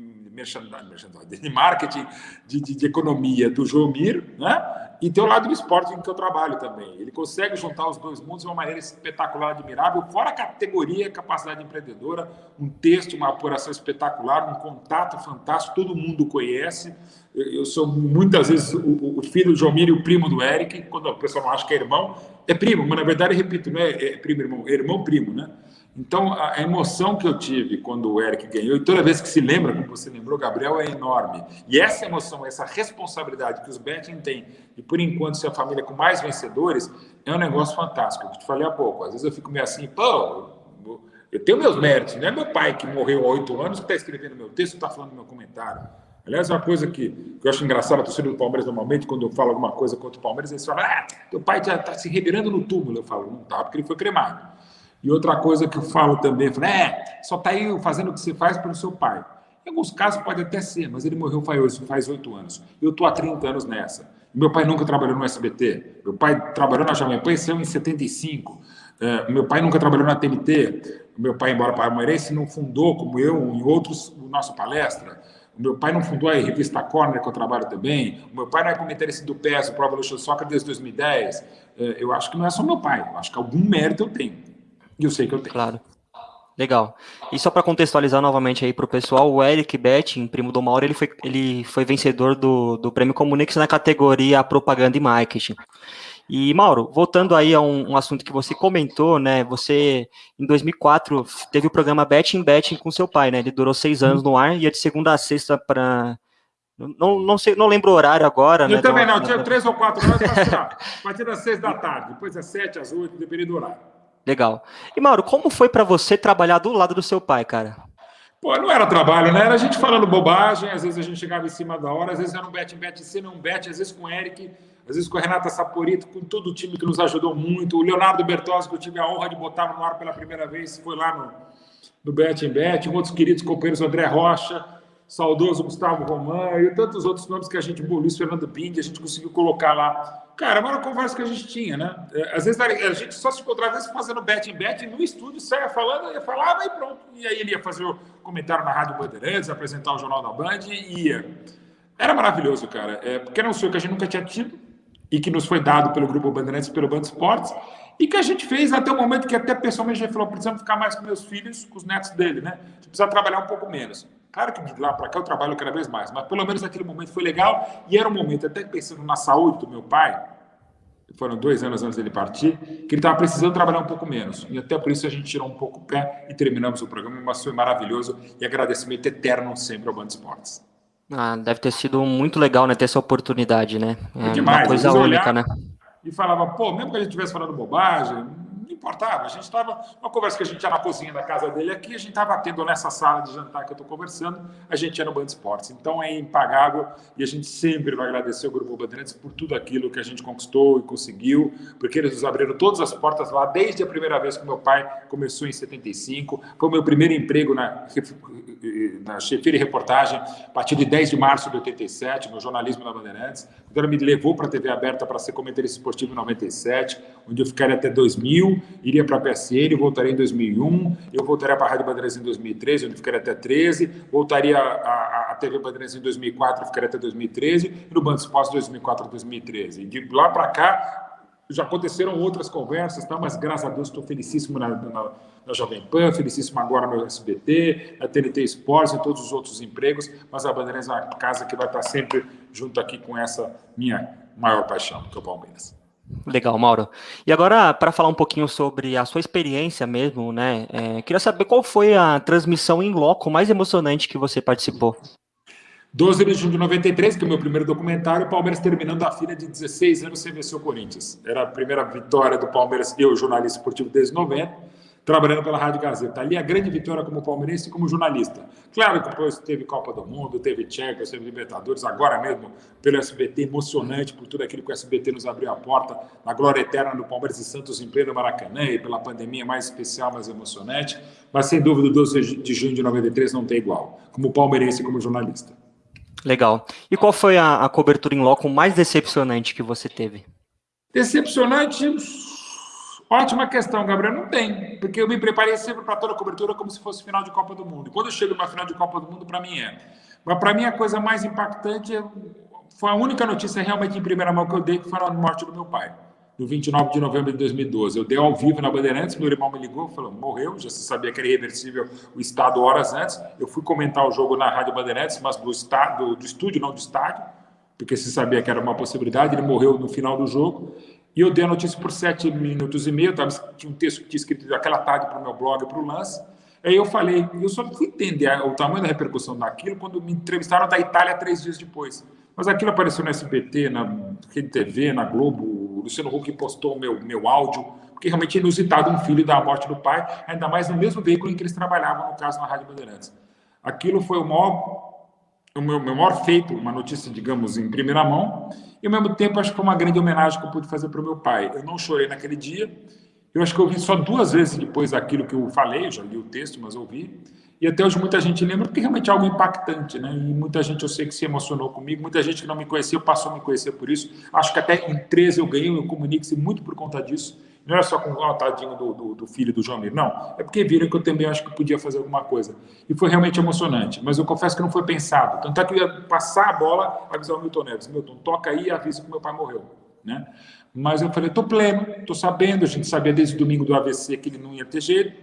de marketing, de, de, de economia do Jomir, né? E tem o lado do esporte em que eu trabalho também. Ele consegue juntar os dois mundos de uma maneira espetacular, admirável, fora a categoria, capacidade empreendedora, um texto, uma apuração espetacular, um contato fantástico, todo mundo conhece. Eu sou muitas vezes o, filho do Jomir e o primo do Eric, quando a pessoa não acha que é irmão, é primo, mas na verdade, repito, não é, é primo, irmão, é irmão-primo, né? Então, a emoção que eu tive quando o Eric ganhou, e toda vez que se lembra, como você lembrou, Gabriel, é enorme. E essa emoção, essa responsabilidade que os Betting têm, e por enquanto ser a família com mais vencedores, é um negócio fantástico. Eu te falei há pouco. Às vezes eu fico meio assim, pô, eu tenho meus méritos. Não é meu pai que morreu há oito anos que está escrevendo meu texto, está falando meu comentário. Aliás, uma coisa que, que eu acho engraçada, a torcida do Palmeiras, normalmente, quando eu falo alguma coisa contra o Palmeiras, eles falam, ah, teu pai já está se revirando no túmulo. Eu falo, não está, porque ele foi cremado. E outra coisa que eu falo também, eu falo, é, só está aí fazendo o que você faz pelo seu pai. Em alguns casos pode até ser, mas ele morreu faz oito anos. Eu estou há 30 anos nessa. Meu pai nunca trabalhou no SBT. Meu pai trabalhou na Jovem Pan em 75. É, meu pai nunca trabalhou na TNT. Meu pai, embora palmeirense, não fundou, como eu, em outros, o nosso palestra. Meu pai não fundou a revista Corner, que eu trabalho também. Meu pai não é comentarista do PES, o Pro Evolution Soccer, desde 2010. É, eu acho que não é só meu pai. Eu acho que algum mérito eu tenho. Eu sei que eu tenho. Claro. Legal. E só para contextualizar novamente aí para o pessoal, o Eric Betting, primo do Mauro, ele foi, ele foi vencedor do, do Prêmio Comunix na categoria Propaganda e Marketing. E, Mauro, voltando aí a um, um, assunto que você comentou, né, você, em 2004, teve o programa Betting Betting com seu pai, né, ele durou seis anos no ar, e é de segunda a sexta para... Não, não, sei, não lembro o horário agora, Eu né, também não, tinha três ou quatro horas para a partir das seis da tarde, depois às sete, às oito, dependendo do horário. Legal. E Mauro, como foi para você trabalhar do lado do seu pai, cara? Pô, não era trabalho, né? Era a gente falando bobagem, às vezes a gente chegava em cima da hora, às vezes era um bet, bet, se não bet, às vezes com o Eric, às vezes com a Renata Saporito, com todo o time que nos ajudou muito, o Leonardo Bertozzi, que eu tive a honra de botar no ar pela primeira vez, foi lá no, no Bet em Bet, outros queridos companheiros André Rocha, saudoso Gustavo Romão e tantos outros nomes que a gente, Luiz Fernando Bindi, a gente conseguiu colocar lá. Cara, era uma conversa que a gente tinha, né? É, às vezes a gente só se encontrava às vezes fazendo bet em bet no estúdio, saia falando, ia falava e pronto. E aí ele ia fazer o comentário na Rádio Bandeirantes, apresentar o Jornal da Band e ia. Era maravilhoso, cara. É, porque era um sonho que a gente nunca tinha tido e que nos foi dado pelo Grupo Bandeirantes pelo Band Esportes e que a gente fez até o momento que até pessoalmente a gente falou, precisamos ficar mais com meus filhos, com os netos dele, né? A gente precisa trabalhar um pouco menos. Claro que de lá para cá eu trabalho cada vez mais, mas pelo menos naquele momento foi legal e era um momento, até pensando na saúde do meu pai, foram dois anos antes dele partir, que ele estava precisando trabalhar um pouco menos. E até por isso a gente tirou um pouco o pé e terminamos o programa, mas foi maravilhoso e agradecimento eterno sempre ao Band Esportes. Ah, deve ter sido muito legal, né, ter essa oportunidade, né? É, demais. Uma coisa única, né? E falava, pô, mesmo que a gente estivesse falando bobagem, não importava. A gente estava, uma conversa que a gente tinha na cozinha da casa dele aqui, a gente estava tendo nessa sala de jantar que eu estou conversando, a gente ia no Band Esportes. Então é impagável e a gente sempre vai agradecer o Grupo Bandeirantes por tudo aquilo que a gente conquistou e conseguiu, porque eles nos abriram todas as portas lá, desde a primeira vez que meu pai começou em 75. Foi o meu primeiro emprego na, na reportagem, a partir de 10 de março de 87, no jornalismo da Bandeirantes. Quando ela me levou para a TV aberta para ser comentarista esportivo em 97, onde eu ficaria até 2000 iria para a PSN, voltaria em 2001, eu voltaria para a Rádio Bandeirantes em 2013, onde ficaria até 13, voltaria à TV Bandeirantes em 2004, ficaria até 2013, e no Band Esporte 2004 a 2013. E de lá para cá, já aconteceram outras conversas, tá? mas graças a Deus estou felicíssimo na, na, na, Jovem Pan, felicíssimo agora no SBT, na TNT Esportes e todos os outros empregos, mas a Bandeirantes é uma casa que vai estar sempre junto aqui com essa minha maior paixão, que é o Palmeiras. Legal, Mauro. E agora, para falar um pouquinho sobre a sua experiência mesmo, né? É, queria saber qual foi a transmissão em loco mais emocionante que você participou. 12 de junho de 93, que é o meu primeiro documentário, o Palmeiras terminando a fila de 16 anos sem vencer o Corinthians. Era a primeira vitória do Palmeiras, eu, jornalista esportivo desde 90 trabalhando pela Rádio Gazeta. Ali a grande vitória como palmeirense e como jornalista. Claro que depois teve Copa do Mundo, teve Champions, teve Libertadores, agora mesmo pelo SBT, emocionante por tudo aquilo que o SBT nos abriu a porta, na glória eterna do Palmeiras e Santos em pleno Maracanã e pela pandemia mais especial, mais emocionante. Mas sem dúvida, o 12 de junho de 93 não tem igual, como palmeirense e como jornalista. Legal. E qual foi a, a cobertura em loco mais decepcionante que você teve? Decepcionante, Ótima questão, Gabriel. Não tem, porque eu me preparei sempre para toda a cobertura como se fosse final de Copa do Mundo. Quando chego numa final de Copa do Mundo, para mim é. Mas para mim a coisa mais impactante é, foi a única notícia realmente em primeira mão que eu dei, que foi a morte do meu pai, no 29 de novembro de 2012. Eu dei ao vivo na Bandeirantes, meu irmão me ligou, falou, morreu, já se sabia que era irreversível o estado horas antes. Eu fui comentar o jogo na Rádio Bandeirantes, mas do, estado, do estúdio, não do estádio, porque se sabia que era uma possibilidade. Ele morreu no final do jogo. E eu dei a notícia por sete minutos e meio, tava, tinha um texto que tinha escrito aquela tarde para o meu blog, para o lance. Aí eu falei, eu só fui entender o tamanho da repercussão daquilo quando me entrevistaram da Itália três dias depois. Mas aquilo apareceu no SBT, na Rede TV, na Globo, o Luciano Huck postou meu, meu áudio, porque realmente é inusitado um filho da morte do pai, ainda mais no mesmo veículo em que eles trabalhavam, no caso, na Rádio Bandeirantes. Aquilo foi o maior o meu, meu maior feito, uma notícia, digamos, em primeira mão, e ao mesmo tempo acho que foi uma grande homenagem que eu pude fazer para o meu pai. Eu não chorei naquele dia, eu acho que eu vi só duas vezes depois daquilo que eu falei, eu já li o texto, mas ouvi, e até hoje muita gente lembra, porque realmente é algo impactante, né? E muita gente eu sei que se emocionou comigo, muita gente que não me conhecia passou a me conhecer por isso. Acho que até em 13 eu ganhei, eu comunique-se muito por conta disso. Não era só com o tadinho do, do, do, filho do João Mir, não. É porque viram que eu também acho que podia fazer alguma coisa. E foi realmente emocionante. Mas eu confesso que não foi pensado. Tanto é que eu ia passar a bola, avisar o Milton Neves. Milton, toca aí e avisa que meu pai morreu. Né? Mas eu falei, estou pleno, estou sabendo. A gente sabia desde o domingo do AVC que ele não ia ter jeito,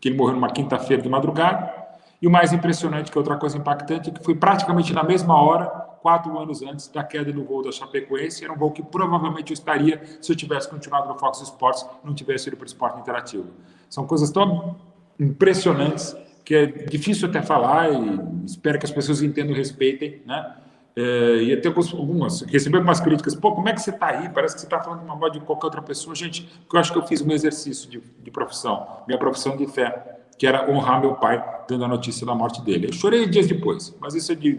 que ele morreu numa quinta-feira de madrugada. E o mais impressionante, que é outra coisa impactante, é que foi praticamente na mesma hora quatro anos antes da queda do voo da Chapecoense. Era um voo que provavelmente eu estaria se eu tivesse continuado no Fox Sports não tivesse ido para o esporte interativo. São coisas tão impressionantes que é difícil até falar e espero que as pessoas entendam e respeitem, né? É, e até algumas, recebi algumas críticas, pô, como é que você está aí? Parece que você está falando de uma moda de qualquer outra pessoa. Gente, eu acho que eu fiz um exercício de, de profissão, minha profissão de fé, que era honrar meu pai, dando a notícia da morte dele. Eu chorei dias depois, mas isso é de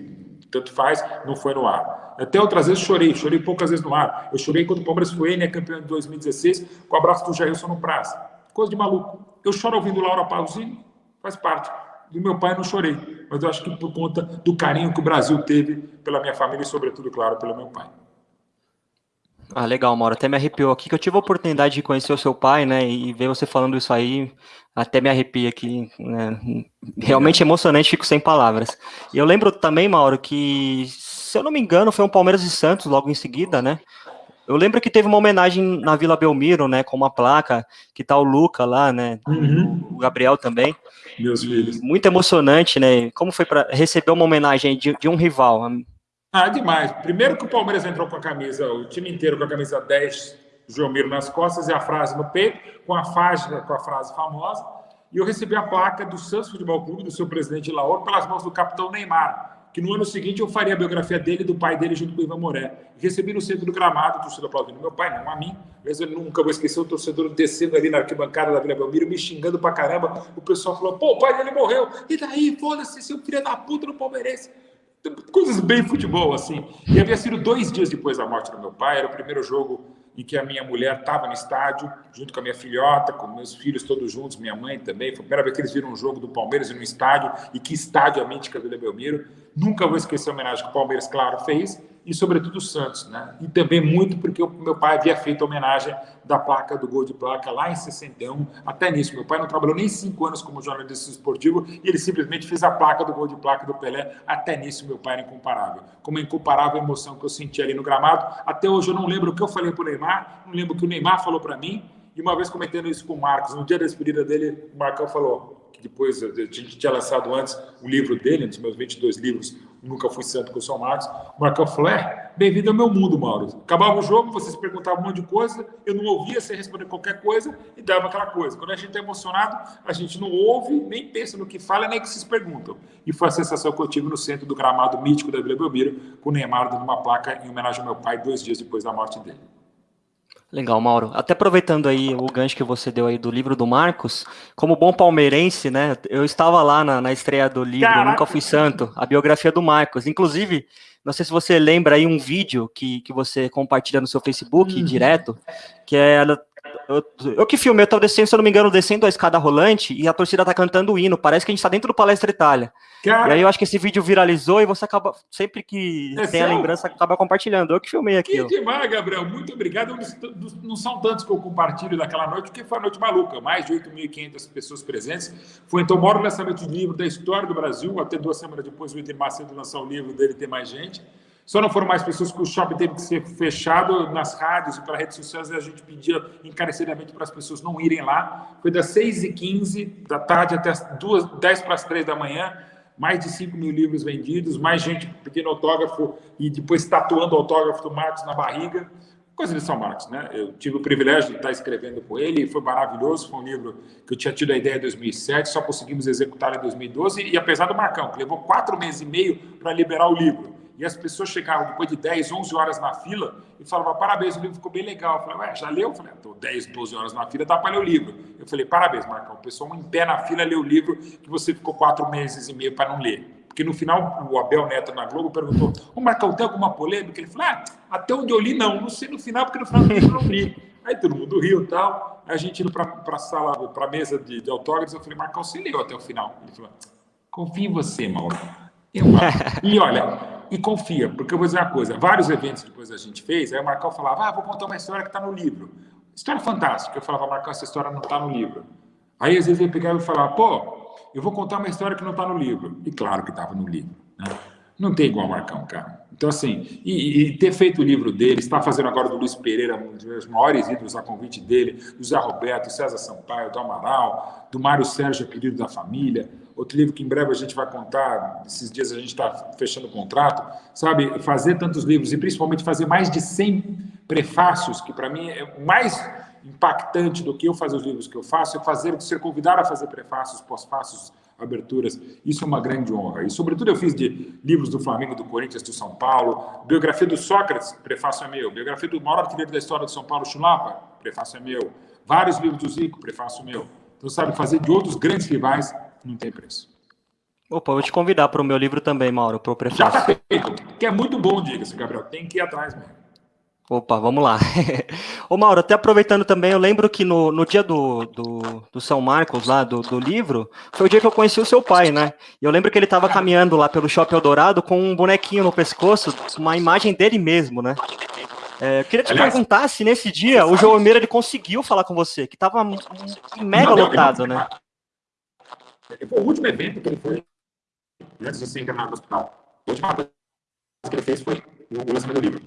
tanto faz, não foi no ar. Até outras vezes chorei, chorei poucas vezes no ar. Eu chorei quando o Palmeiras foi né, campeão em 2016, com o abraço do Jailson no prazo. Coisa de maluco. Eu choro ouvindo Laura Pausini, faz parte. Do meu pai não chorei, mas eu acho que por conta do carinho que o Brasil teve pela minha família e, sobretudo, claro, pelo meu pai. Ah, legal, Mauro. Até me arrepiou aqui, que eu tive a oportunidade de conhecer o seu pai, né, e ver você falando isso aí, até me arrepia aqui, né, realmente emocionante, fico sem palavras. E eu lembro também, Mauro, que, se eu não me engano, foi um Palmeiras e Santos logo em seguida, né, eu lembro que teve uma homenagem na Vila Belmiro, né, com uma placa, que tá o Luca lá, né, uhum. o Gabriel também. Meus filhos. Muito emocionante, né, como foi para receber uma homenagem de, de um rival? Ah, demais. Primeiro que o Palmeiras entrou com a camisa, o time inteiro com a camisa 10, João nas costas e a frase no peito, com a faixa, com a frase famosa. E eu recebi a placa do Santos Futebol Clube, do seu presidente Laor, pelas mãos do capitão Neymar, que no ano seguinte eu faria a biografia dele e do pai dele junto com o Ivan Moré. Recebi no centro do gramado, o torcedor aplaudindo meu pai, não a mim. Mas eu nunca vou esquecer o torcedor descendo ali na arquibancada da Vila Belmiro, me xingando pra caramba. O pessoal falou, pô, o pai dele morreu. E daí, foda-se, seu filho da puta no palmeirense coisas bem futebol, assim. E havia sido dois dias depois da morte do meu pai, era o primeiro jogo em que a minha mulher estava no estádio, junto com a minha filhota, com meus filhos todos juntos, minha mãe também. Foi a primeira vez que eles viram um jogo do Palmeiras no estádio, e que estádio a mítica Vila Belmiro. Nunca vou esquecer a homenagem que o Palmeiras, claro, fez, e sobretudo o Santos, né? E também muito porque o meu pai havia feito a homenagem da placa do gol de placa lá em 61, até nisso. Meu pai não trabalhou nem cinco anos como jornalista esportivo e ele simplesmente fez a placa do gol de placa do Pelé. Até nisso, meu pai era incomparável. Como é incomparável a emoção que eu senti ali no gramado. Até hoje eu não lembro o que eu falei para o Neymar, não lembro o que o Neymar falou para mim. E uma vez comentando isso com o Marcos, no dia da despedida dele, o Marcão falou: que depois a gente tinha lançado antes o livro dele, um dos meus 22 livros, Nunca Fui Santo com o São Marcos. Marcão falou: é, bem-vindo ao meu mundo, Mauro. Acabava o jogo, vocês perguntavam um monte de coisa, eu não ouvia, você responder qualquer coisa e dava aquela coisa. Quando a gente é emocionado, a gente não ouve, nem pensa no que fala, nem que se perguntam. E foi a sensação que eu tive no centro do gramado mítico da Vila Belmiro, com o Neymar dando uma placa em homenagem ao meu pai, dois dias depois da morte dele. Legal, Mauro. Até aproveitando aí o gancho que você deu aí do livro do Marcos, como bom palmeirense, né? Eu estava lá na, na estreia do livro Caraca. Nunca Fui Santo, a biografia do Marcos. Inclusive, não sei se você lembra aí um vídeo que, que você compartilha no seu Facebook uhum. direto, que é eu, eu que filmei, eu tava descendo, se eu não me engano, descendo a escada rolante e a torcida tá cantando o hino. Parece que a gente tá dentro do Palestra Itália. Cara... E aí eu acho que esse vídeo viralizou e você acaba, sempre que é tem a lembrança, acaba compartilhando. Eu que filmei aqui. Que demais, Gabriel. Muito obrigado. Não são tantos que eu compartilho daquela noite, porque foi uma noite maluca. Mais de 8.500 pessoas presentes. Foi então o maior lançamento de livro da história do Brasil. Até duas semanas depois o Inter Macedo lançou o livro dele, tem mais gente. Só não foram mais pessoas que o shopping teve que ser fechado nas rádios e pelas redes sociais e a gente pedia encarecidamente para as pessoas não irem lá. Foi das 6h15 da tarde até as 2, 10 para as 3 da manhã, mais de 5 mil livros vendidos, mais gente pedindo autógrafo e depois tatuando o autógrafo do Marcos na barriga. Coisa de São Marcos, né? Eu tive o privilégio de estar escrevendo com ele, foi maravilhoso, foi um livro que eu tinha tido a ideia em 2007, só conseguimos executar em 2012, e apesar do Marcão, que levou quatro meses e meio para liberar o livro, e as pessoas chegavam depois de 10, 11 horas na fila e falavam, parabéns, o livro ficou bem legal. Eu falei, ué, já leu? Eu falei, estou 10, 12 horas na fila, dá para ler o livro. Eu falei, parabéns, Marcão, o pessoal em pé na fila leu o livro que você ficou quatro meses e meio para não ler. Porque no final, o Abel Neto na Globo perguntou, ô Marcão, tem alguma polêmica? Ele falou, ah, até onde eu li, não. Não sei no final, porque no final do livro eu não li. Aí todo mundo riu e tal. Aí a gente indo para a sala, para a mesa de, de autógrafos, eu falei, Marcão, você leu até o final? Ele falou, confio em você, Mauro. Eu, e olha, e confia, porque eu vou dizer uma coisa: vários eventos depois a gente fez, aí o Marcão falava, ah, vou contar uma história que está no livro. História fantástica. Eu falava, Marcão, essa história não está no livro. Aí às vezes ele pegava e falava, pô, eu vou contar uma história que não está no livro. E claro que estava no livro. Né? Não tem igual Marcão, cara. Então, assim, e, e, ter feito o livro dele, está fazendo agora do Luiz Pereira, um dos meus maiores ídolos a convite dele, do Zé Roberto, do César Sampaio, do Amaral, do Mário Sérgio, pedido da família, outro livro que em breve a gente vai contar, esses dias a gente está fechando o contrato, sabe? Fazer tantos livros e principalmente fazer mais de 100 prefácios, que para mim é mais impactante do que eu fazer os livros que eu faço, é fazer, ser convidado a fazer prefácios, pós-fácios, aberturas. Isso é uma grande honra. E, sobretudo, eu fiz de livros do Flamengo, do Corinthians, do São Paulo, biografia do Sócrates, prefácio é meu, biografia do maior artilheiro da história do São Paulo, Chulapa, prefácio é meu, vários livros do Zico, prefácio meu. Então, sabe, fazer de outros grandes rivais não tem preço. Opa, vou te convidar para o meu livro também, Mauro, para o prefácio. Já tá feito, que é muito bom, diga-se, Gabriel. Tem que ir atrás mesmo. Opa, vamos lá. Ô Mauro, até aproveitando também, eu lembro que no, no dia do, do, do São Marcos, lá do, do, livro, foi o dia que eu conheci o seu pai, né? E eu lembro que ele estava caminhando lá pelo Shopping Eldorado com um bonequinho no pescoço, uma imagem dele mesmo, né? É, eu queria te Aliás, perguntar se nesse dia o João Meira ele conseguiu falar com você, que estava mega não, lotado, né? Foi o último evento que ele foi antes de ser internado no hospital. A última coisa que ele fez foi o lançamento do livro.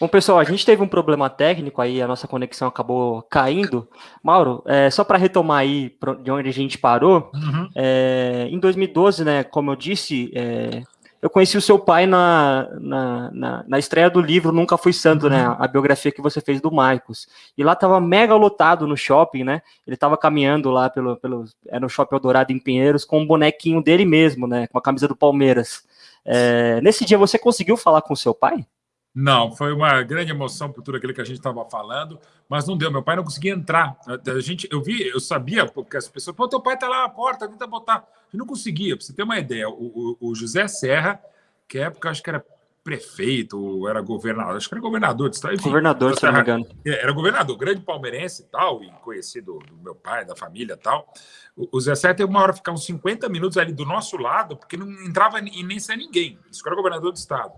Bom, pessoal, a gente teve um problema técnico aí, a nossa conexão acabou caindo. Mauro, é, só para retomar aí de onde a gente parou, uhum. é, em 2012, né, como eu disse, é, eu conheci o seu pai na, na, na, na, estreia do livro Nunca Fui Santo, né, uhum. a biografia que você fez do Marcos. E lá tava mega lotado no shopping, né, ele tava caminhando lá pelo, pelo era no Shopping Eldorado em Pinheiros com um bonequinho dele mesmo, né, com a camisa do Palmeiras. É, nesse dia você conseguiu falar com o seu pai? Não, foi uma grande emoção por tudo aquilo que a gente estava falando, mas não deu. Meu pai não conseguia entrar. A gente, eu vi, eu sabia, porque as pessoas, pô, teu pai está lá na porta, tenta botar. Eu não conseguia, para você ter uma ideia. O, o, o, José Serra, que época acho que era prefeito, era governador, acho que era governador de estado. Governador, se não me engano. É, era governador, grande palmeirense e tal, e conhecido do meu pai, da família e tal. O, o Zé Serra teve uma hora ficar uns 50 minutos ali do nosso lado, porque não entrava e nem saia ninguém. Isso que era governador do estado.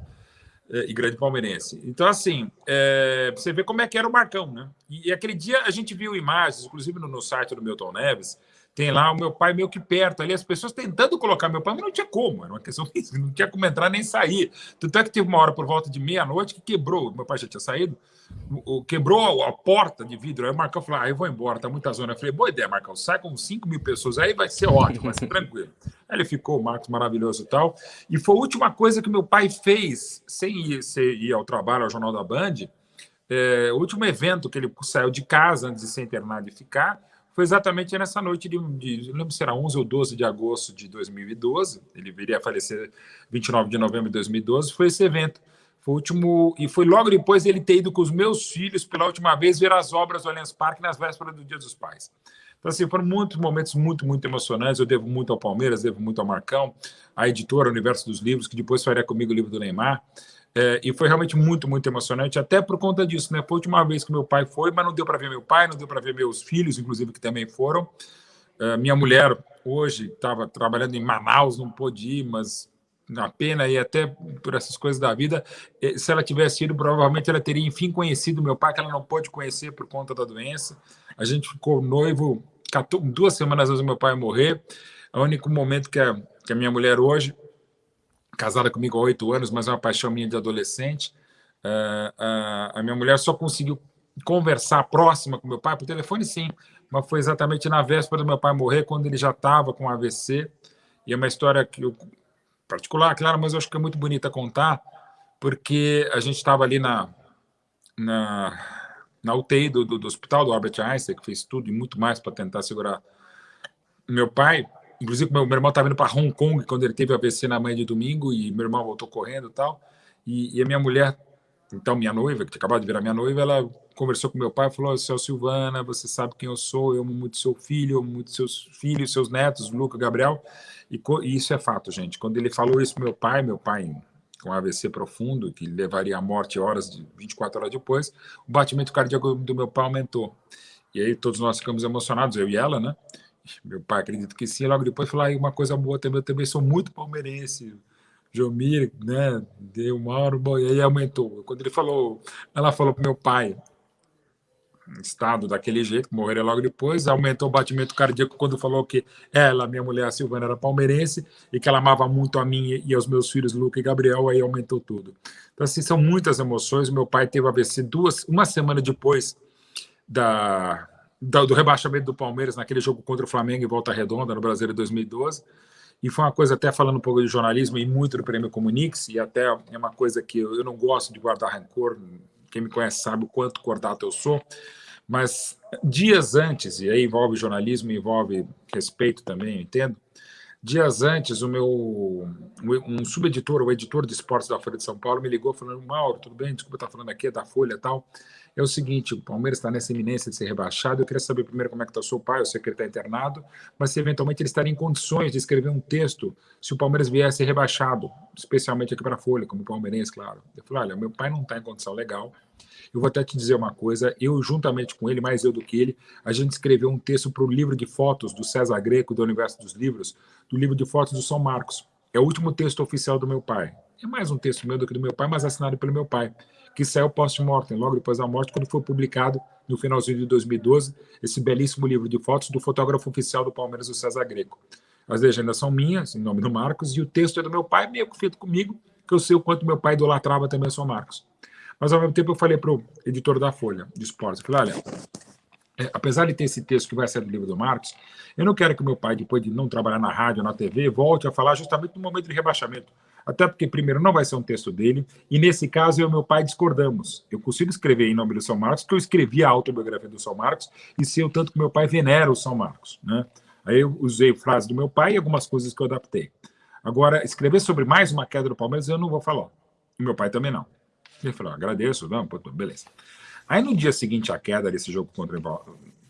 É, e grande palmeirense. Então, assim, é, você vê como é que era o Marcão, né? E, e aquele dia a gente viu imagens, inclusive no, no, site do Milton Neves, tem lá o meu pai meio que perto, ali as pessoas tentando colocar meu pai, mas não tinha como, era uma questão não tinha como entrar nem sair. Tanto é que teve uma hora por volta de meia-noite que quebrou, meu pai já tinha saído, quebrou a porta de vidro. Aí o Marcão falou: Ah, eu vou embora, tá muita zona. Eu falei: Boa ideia, Marcão, sai com 5 mil pessoas aí, vai ser ótimo, vai ser tranquilo. Aí ele ficou, o Marcos maravilhoso e tal. E foi a última coisa que meu pai fez, sem ir, ir ao trabalho, ao Jornal da Band. É, o último evento que ele saiu de casa antes de ser internado e ficar foi exatamente nessa noite de, de não lembro se era 11 ou 12 de agosto de 2012. Ele viria a falecer 29 de novembro de 2012. Foi esse evento. Foi o último, e foi logo depois ele ter ido com os meus filhos pela última vez ver as obras do Allianz Parque nas vésperas do Dia dos Pais. Então, assim, foram muitos momentos muito, muito emocionantes. Eu devo muito ao Palmeiras, devo muito ao Marcão, à editora Universo dos Livros, que depois faria comigo o livro do Neymar. É, e foi realmente muito, muito emocionante, até por conta disso, né? Foi a última vez que meu pai foi, mas não deu para ver meu pai, não deu para ver meus filhos, inclusive, que também foram. É, minha mulher, hoje, estava trabalhando em Manaus, não pôde ir, mas a pena e até por essas coisas da vida. Se ela tivesse ido, provavelmente ela teria, enfim, conhecido meu pai, que ela não pôde conhecer por conta da doença. A gente ficou noivo duas semanas antes do meu pai morrer. É o único momento que a, que a minha mulher hoje, casada comigo há oito anos, mas é uma paixão minha de adolescente, uh, uh, a minha mulher só conseguiu conversar próxima com meu pai por telefone, sim, mas foi exatamente na véspera do meu pai morrer, quando ele já estava com AVC. E é uma história que eu particular, claro, mas eu acho que é muito bonita contar, porque a gente estava ali na, na, na UTI do, do, do, hospital do Albert Einstein, que fez tudo e muito mais para tentar segurar meu pai. Inclusive, meu, meu irmão estava indo para Hong Kong quando ele teve AVC na manhã de domingo, e meu irmão voltou correndo e tal. E, e a minha mulher, então minha noiva, que acabado de virar minha noiva, ela conversou com meu pai e falou: Seu Silvana, você sabe quem eu sou, eu amo muito seu filho, eu amo muito seus filhos, seus netos, Luca, Gabriel. E, e isso é fato, gente. Quando ele falou isso para meu pai, meu pai com AVC profundo, que levaria à morte horas, de 24 horas depois, o batimento cardíaco do meu pai aumentou. E aí todos nós ficamos emocionados, eu e ela, né? Meu pai acredita que sim. Logo depois falou, ah, uma coisa boa também, eu também sou muito palmeirense. Jomir, né? Deu hora, bom, e aí aumentou. Quando ele falou, ela falou para meu pai, estado daquele jeito, morreria logo depois, aumentou o batimento cardíaco quando falou que ela, minha mulher, a Silvana, era palmeirense e que ela amava muito a mim e aos meus filhos, Luca e Gabriel, aí aumentou tudo. Então, assim, são muitas emoções. Meu pai teve AVC duas, uma semana depois da, da, do rebaixamento do Palmeiras naquele jogo contra o Flamengo em Volta Redonda, no Brasil de 2012. E foi uma coisa, até falando um pouco de jornalismo e muito do Prêmio Comunix, e até é uma coisa que eu, eu não gosto de guardar rancor, quem me conhece sabe o quanto cordato eu sou, mas dias antes, e aí envolve jornalismo, envolve respeito também, eu entendo, Dias antes, o meu um subeditor, o editor de esportes da Folha de São Paulo, me ligou falando: Mauro, tudo bem? Desculpa estar falando aqui, é da Folha e tal. É o seguinte: o Palmeiras está nessa iminência de ser rebaixado. Eu queria saber primeiro como é que está o seu pai, eu sei que ele está internado, mas se eventualmente ele estaria em condições de escrever um texto se o Palmeiras viesse rebaixado, especialmente aqui para a Folha, como palmeirense, claro. Eu falei: olha, meu pai não está em condição legal. Eu vou até te dizer uma coisa, eu juntamente com ele, mais eu do que ele, a gente escreveu um texto para o livro de fotos do César Greco, do Universo dos Livros, do livro de fotos do São Marcos. É o último texto oficial do meu pai. É mais um texto meu do que do meu pai, mas assinado pelo meu pai, que saiu post-mortem, logo depois da morte, quando foi publicado no finalzinho de 2012, esse belíssimo livro de fotos do fotógrafo oficial do Palmeiras, o César Greco. As legendas são minhas, em nome do Marcos, e o texto é do meu pai, meio que feito comigo, que eu sei o quanto meu pai idolatrava também o São Marcos. Mas, ao mesmo tempo, eu falei para o editor da Folha de Esportes, eu falei, olha, é, apesar de ter esse texto que vai ser do livro do Marcos, eu não quero que meu pai, depois de não trabalhar na rádio, na TV, volte a falar justamente no momento de rebaixamento. Até porque, primeiro, não vai ser um texto dele, e nesse caso eu e meu pai discordamos. Eu consigo escrever em nome do São Marcos, porque eu escrevi a autobiografia do São Marcos, e sei o tanto que meu pai venera o São Marcos. Né? Aí eu usei frases do meu pai e algumas coisas que eu adaptei. Agora, escrever sobre mais uma queda do Palmeiras, eu não vou falar. E meu pai também não. Ele falou, agradeço, não, beleza. Aí no dia seguinte à queda desse jogo contra,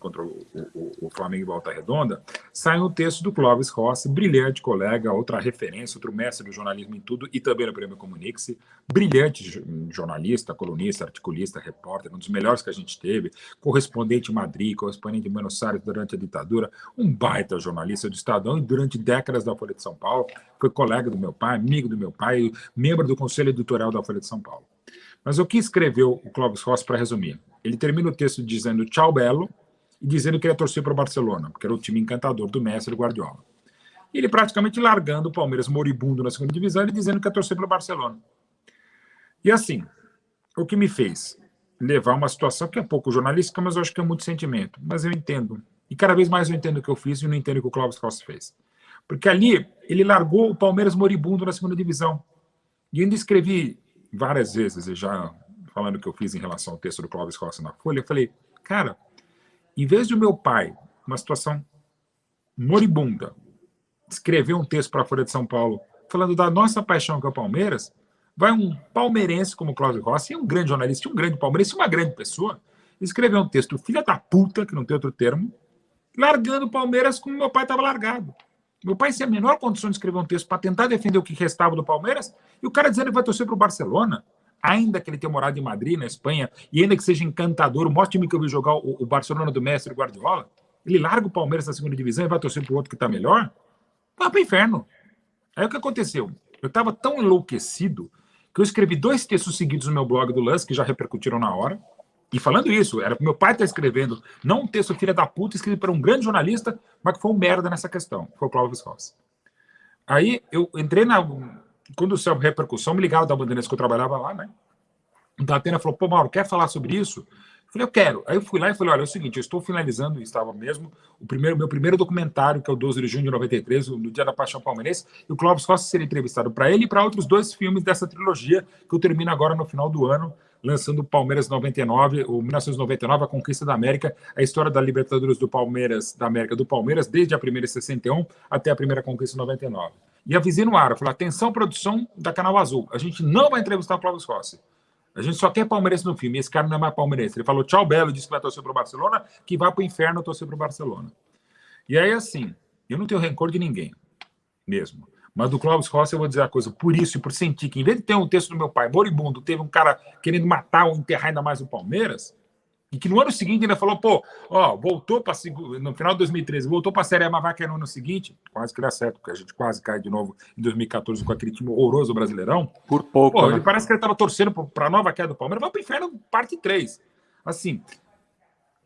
contra o, o, o, Flamengo em Volta Redonda, sai um texto do Clóvis Rossi, brilhante colega, outra referência, outro mestre do jornalismo em tudo, e também no Prêmio Comunique-se, brilhante jornalista, colunista, articulista, repórter, um dos melhores que a gente teve, correspondente em Madrid, correspondente em Buenos Aires durante a ditadura, um baita jornalista do Estadão e durante décadas da Folha de São Paulo, foi colega do meu pai, amigo do meu pai, membro do Conselho Editorial da Folha de São Paulo. Mas o que escreveu o Clóvis Rossi para resumir? Ele termina o texto dizendo tchau, Belo, e dizendo que ia torcer para o Barcelona, porque era o time encantador do Messi e do Guardiola. E ele praticamente largando o Palmeiras moribundo na segunda divisão e dizendo que ia torcer para o Barcelona. E assim, o que me fez levar uma situação que é pouco jornalística, mas eu acho que é muito sentimento. Mas eu entendo. E cada vez mais eu entendo o que eu fiz e não entendo o que o Clóvis Rossi fez. Porque ali ele largou o Palmeiras moribundo na segunda divisão. E ainda escrevi várias vezes, já falando o que eu fiz em relação ao texto do Clóvis Rossi na Folha, eu falei, cara, em vez de o meu pai, uma situação moribunda, escrever um texto para a Folha de São Paulo falando da nossa paixão é o Palmeiras, vai um palmeirense como Cláudio Rossi, um grande jornalista, um grande palmeirense, uma grande pessoa, escrever um texto filha da puta, que não tem outro termo, largando o Palmeiras como meu pai estava largado. Meu pai sem a menor condição de escrever um texto para tentar defender o que restava do Palmeiras, e o cara dizendo que vai torcer para o Barcelona, ainda que ele tenha morado em Madrid, na Espanha, e ainda que seja encantador, o maior time que eu vi jogar o, o Barcelona do mestre Guardiola, ele larga o Palmeiras na segunda divisão e vai torcer para o outro que está melhor, vai para o inferno. Aí o que aconteceu? Eu estava tão enlouquecido que eu escrevi dois textos seguidos no meu blog do Lance, que já repercutiram na hora, e falando isso, era meu pai estar tá escrevendo, não um texto filha da puta, escrito para um grande jornalista, mas que foi um merda nessa questão, foi o Clóvis Rossi. Aí eu entrei na. Quando saiu repercussão, me ligaram da Bandeirantes que eu trabalhava lá, né? O Datena falou: pô, Mauro, quer falar sobre isso? Eu falei, eu quero. Aí eu fui lá e falei: olha, é o seguinte, eu estou finalizando, estava mesmo, o primeiro, meu primeiro documentário, que é o 12 de junho de 93, no Dia da Paixão Palmeirense, e o Clóvis Rossi seria entrevistado para ele e para outros dois filmes dessa trilogia, que eu termino agora no final do ano, lançando o Palmeiras 99, o 1999, a conquista da América, a história da Libertadores do Palmeiras, da América do Palmeiras, desde a primeira em 61 até a primeira conquista em 99. E avisei no ar, falei, atenção produção da Canal Azul, a gente não vai entrevistar o Clóvis Rossi. A gente só quer palmeirense no filme, esse cara não é mais palmeirense. Ele falou tchau, Belo, disse que vai torcer para o Barcelona, que vai para o inferno torcer para o Barcelona. E aí, assim, eu não tenho rancor de ninguém, mesmo. Mas do Clóvis Rossi eu vou dizer a coisa, por isso e por sentir que, em vez de ter um texto do meu pai, moribundo, teve um cara querendo matar ou enterrar ainda mais o Palmeiras, e que no ano seguinte ainda falou, pô, ó, voltou para no final de 2013, voltou para a Série A, mas vai cair no ano seguinte, quase que dá certo, porque a gente quase cai de novo em 2014 com aquele time horroroso brasileirão. Por pouco. Pô, né? ele parece que ele estava torcendo para a nova queda do Palmeiras, vai para o inferno, parte 3. Assim,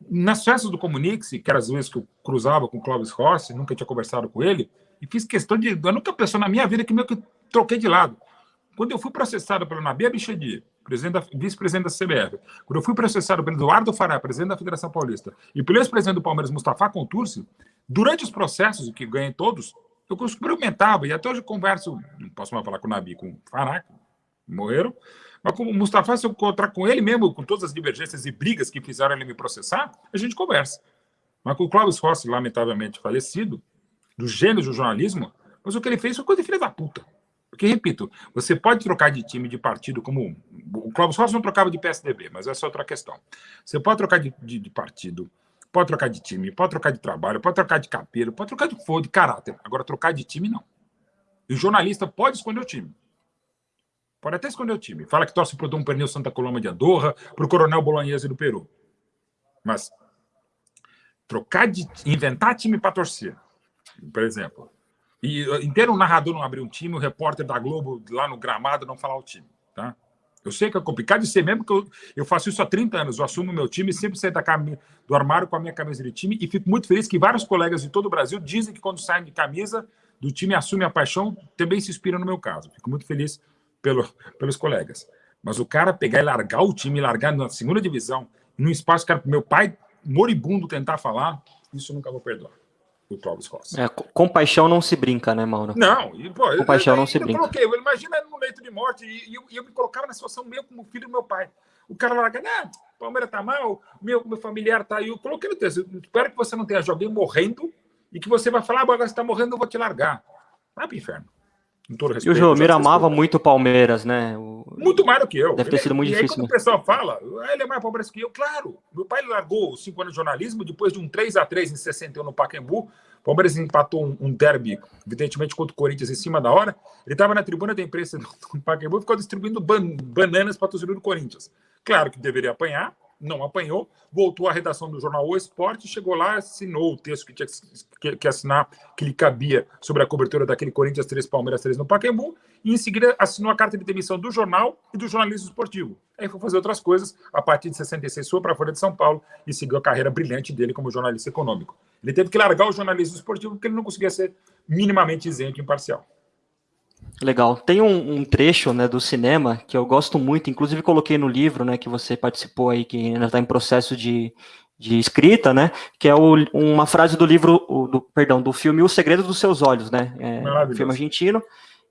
nas festas do Comunique-se, que era as vezes que eu cruzava com o Clóvis Rossi, nunca tinha conversado com ele, e fiz questão de. Eu nunca pessoa na minha vida que meio que troquei de lado. Quando eu fui processado pelo Nabi Abichedi, vice-presidente da CBF, quando eu fui processado pelo Eduardo Fará, presidente da Federação Paulista, e pelo ex-presidente do Palmeiras, Mustafa Contursi, durante os processos, que ganhei todos, eu experimentava, e até hoje eu converso, não posso mais falar com o Nabi, com o Fará, morreram, mas com o Mustafa, se eu encontrar com ele mesmo, com todas as divergências e brigas que fizeram ele me processar, a gente conversa. Mas com o Cláudio Rossi, lamentavelmente falecido, do gênio do jornalismo, Mas o que ele fez foi coisa de filha da puta. Porque, repito, você pode trocar de time, de partido, como. O Cláudio Rossi não trocava de PSDB, mas essa é outra questão. Você pode trocar de, de, de, partido, pode trocar de time, pode trocar de trabalho, pode trocar de cabelo, pode trocar de for, de caráter. Agora, trocar de time, não. E o jornalista pode esconder o time. Pode até esconder o time. Fala que torce para o Dom Pernil Santa Coloma de Andorra, para o Coronel Bolognese do Peru. Mas trocar de. inventar time para torcer, por exemplo e inteiro o narrador não abrir um time, o repórter da Globo lá no gramado não falar o time, tá? Eu sei que é complicado de ser mesmo, porque eu, eu faço isso há 30 anos. Eu assumo meu time, sempre saio da cam... do armário com a minha camisa de time e fico muito feliz que vários colegas de todo o Brasil dizem que quando saem de camisa do time assume a paixão, também se inspira no meu caso. Fico muito feliz pelo, pelos colegas. Mas o cara pegar e largar o time, largar na segunda divisão, num espaço que meu pai moribundo tentar falar, isso eu nunca vou perdoar do Clóvis Rossi. É, com paixão não se brinca, né, Mauro? Não, e, pô, com paixão não se brinca. Coloquei, eu imagina no leito de morte e, e, eu, e, eu, me colocava na situação meio como filho do meu pai. O cara larga, né, Palmeiras tá mal, meu, meu familiar tá aí. Eu coloquei no texto, eu espero que você não tenha alguém morrendo e que você vai falar, ah, agora você tá morrendo, eu vou te largar. Vai pro inferno. Respeito, e o Jomir amava muito o Palmeiras, né? O... Muito mais do que eu. Deve ter sido muito e difícil. Aí, quando o pessoal fala, ah, ele é mais Palmeiras que eu, claro. Meu pai largou cinco anos de jornalismo depois de um 3 a 3 em 61 no Pacaembu. O Palmeiras empatou um, um derby, evidentemente, contra o Corinthians em cima da hora. Ele estava na tribuna da imprensa do Pacaembu e ficou distribuindo ban bananas para torcedor do Corinthians. Claro que deveria apanhar, não apanhou, voltou à redação do jornal O Esporte, chegou lá, assinou o texto que tinha que, que, assinar, que lhe cabia sobre a cobertura daquele Corinthians 3, Palmeiras 3 no Pacaembu, e em seguida assinou a carta de demissão do jornal e do jornalismo esportivo. Aí foi fazer outras coisas, a partir de 66 foi para a Folha de São Paulo e seguiu a carreira brilhante dele como jornalista econômico. Ele teve que largar o jornalismo esportivo porque ele não conseguia ser minimamente isento e imparcial. Legal. Tem um, um, trecho né, do cinema que eu gosto muito, inclusive coloquei no livro né, que você participou aí, que ainda está em processo de, de escrita, né? Que é o, uma frase do livro, o, do, perdão, do filme O Segredo dos Seus Olhos, né? É filme argentino.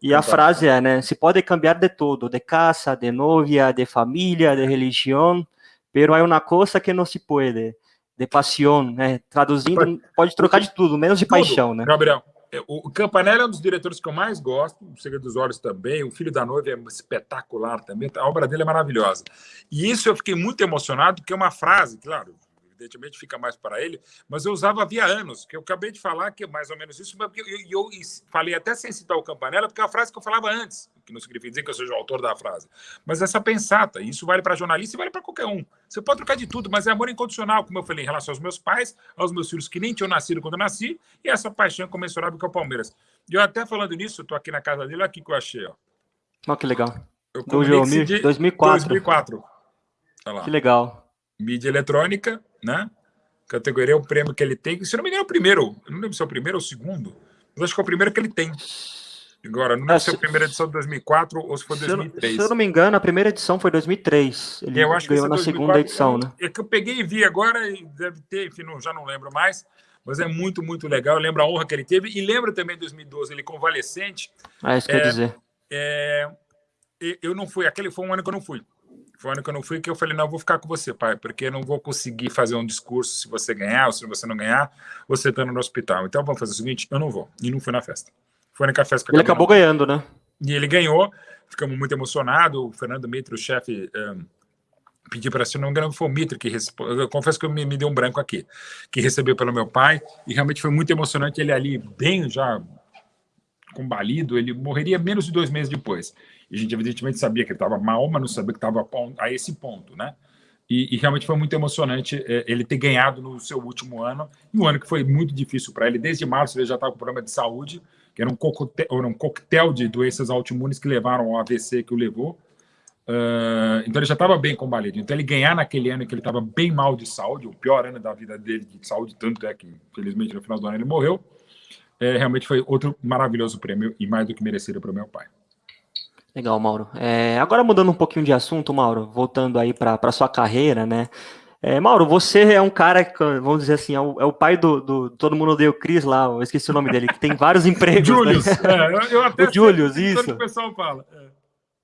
E a frase é, né? Se pode cambiar de todo, de casa, de novia, de família, de religião, pero hay una cosa que não se puede, de pasión, né? Traduzindo, pode trocar de tudo, menos de tudo. paixão, né? Gabriel, o Campanella é um dos diretores que eu mais gosto, o Segredo dos Olhos também, o Filho da Noiva é espetacular também, a obra dele é maravilhosa. E isso eu fiquei muito emocionado, porque é uma frase, claro, evidentemente fica mais para ele, mas eu usava havia anos, que eu acabei de falar que é mais ou menos isso, e eu, eu, eu, falei até sem citar o Campanella, porque é a frase que eu falava antes, que não significa dizer que eu seja o autor da frase, mas essa pensata, isso vale para jornalista e vale para qualquer um. Você pode trocar de tudo, mas é amor incondicional, como eu falei, em relação aos meus pais, aos meus filhos que nem tinham nascido quando eu nasci, e essa paixão comensurável que é o Palmeiras. E eu até falando nisso, estou aqui na casa dele, olha aqui que eu achei, ó. Olha que legal. Eu Do 2004. 2004. Que legal mídia eletrônica, né? Categoria é o prêmio que ele tem. Se não me engano, é o primeiro. Eu não lembro se é o primeiro ou o segundo. Mas acho que é o primeiro que ele tem. Agora, não lembro é, se é a primeira edição de 2004 ou se foi 2003. Se eu, não me engano, a primeira edição foi 2003. Ele eu acho ganhou na 2004, segunda edição, né? É que eu peguei e vi agora e deve ter, enfim, não, já não lembro mais. Mas é muito, muito legal. Eu lembro a honra que ele teve. E lembro também de 2012, ele convalescente. Ah, isso é, quer dizer. É, eu não fui, aquele foi um ano que eu não fui. Foi o ano que eu não fui que eu falei, não, eu vou ficar com você, pai, porque eu não vou conseguir fazer um discurso se você ganhar ou se você não ganhar, você estando no hospital. Então vamos fazer o seguinte, eu não vou. E não fui na festa. Foi na festa que Ele acabou ganhando, né? E ele ganhou, ficamos muito emocionados. O Fernando Mitre, o chefe, um, pediu para, se não me engano, foi o Mitre que respondeu. Eu confesso que me, me deu um branco aqui, que recebeu pelo meu pai, e realmente foi muito emocionante. Ele ali, bem já combalido, ele morreria menos de dois meses depois. E a gente, evidentemente, sabia que ele estava mal, mas não sabia que estava a esse ponto, né? E, e, realmente foi muito emocionante é, ele ter ganhado no seu último ano, um ano que foi muito difícil para ele. Desde março ele já estava com problema de saúde, que era um coquetel, era um coquetel de doenças autoimunes que levaram ao AVC que o levou. Uh, então ele já estava bem combalido. Então ele ganhar naquele ano que ele estava bem mal de saúde, o pior ano da vida dele de saúde, tanto é que, infelizmente, no final do ano ele morreu, é, realmente foi outro maravilhoso prêmio e mais do que merecido para o meu pai. Legal, Mauro. É, agora mudando um pouquinho de assunto, Mauro, voltando aí para sua carreira, né? É, Mauro, você é um cara, vamos dizer assim, é o, é o pai do, do, Todo Mundo Odeia o Cris lá, eu esqueci o nome dele, que tem vários empregos. Julius, né? é, eu até o Julius, isso. o pessoal fala.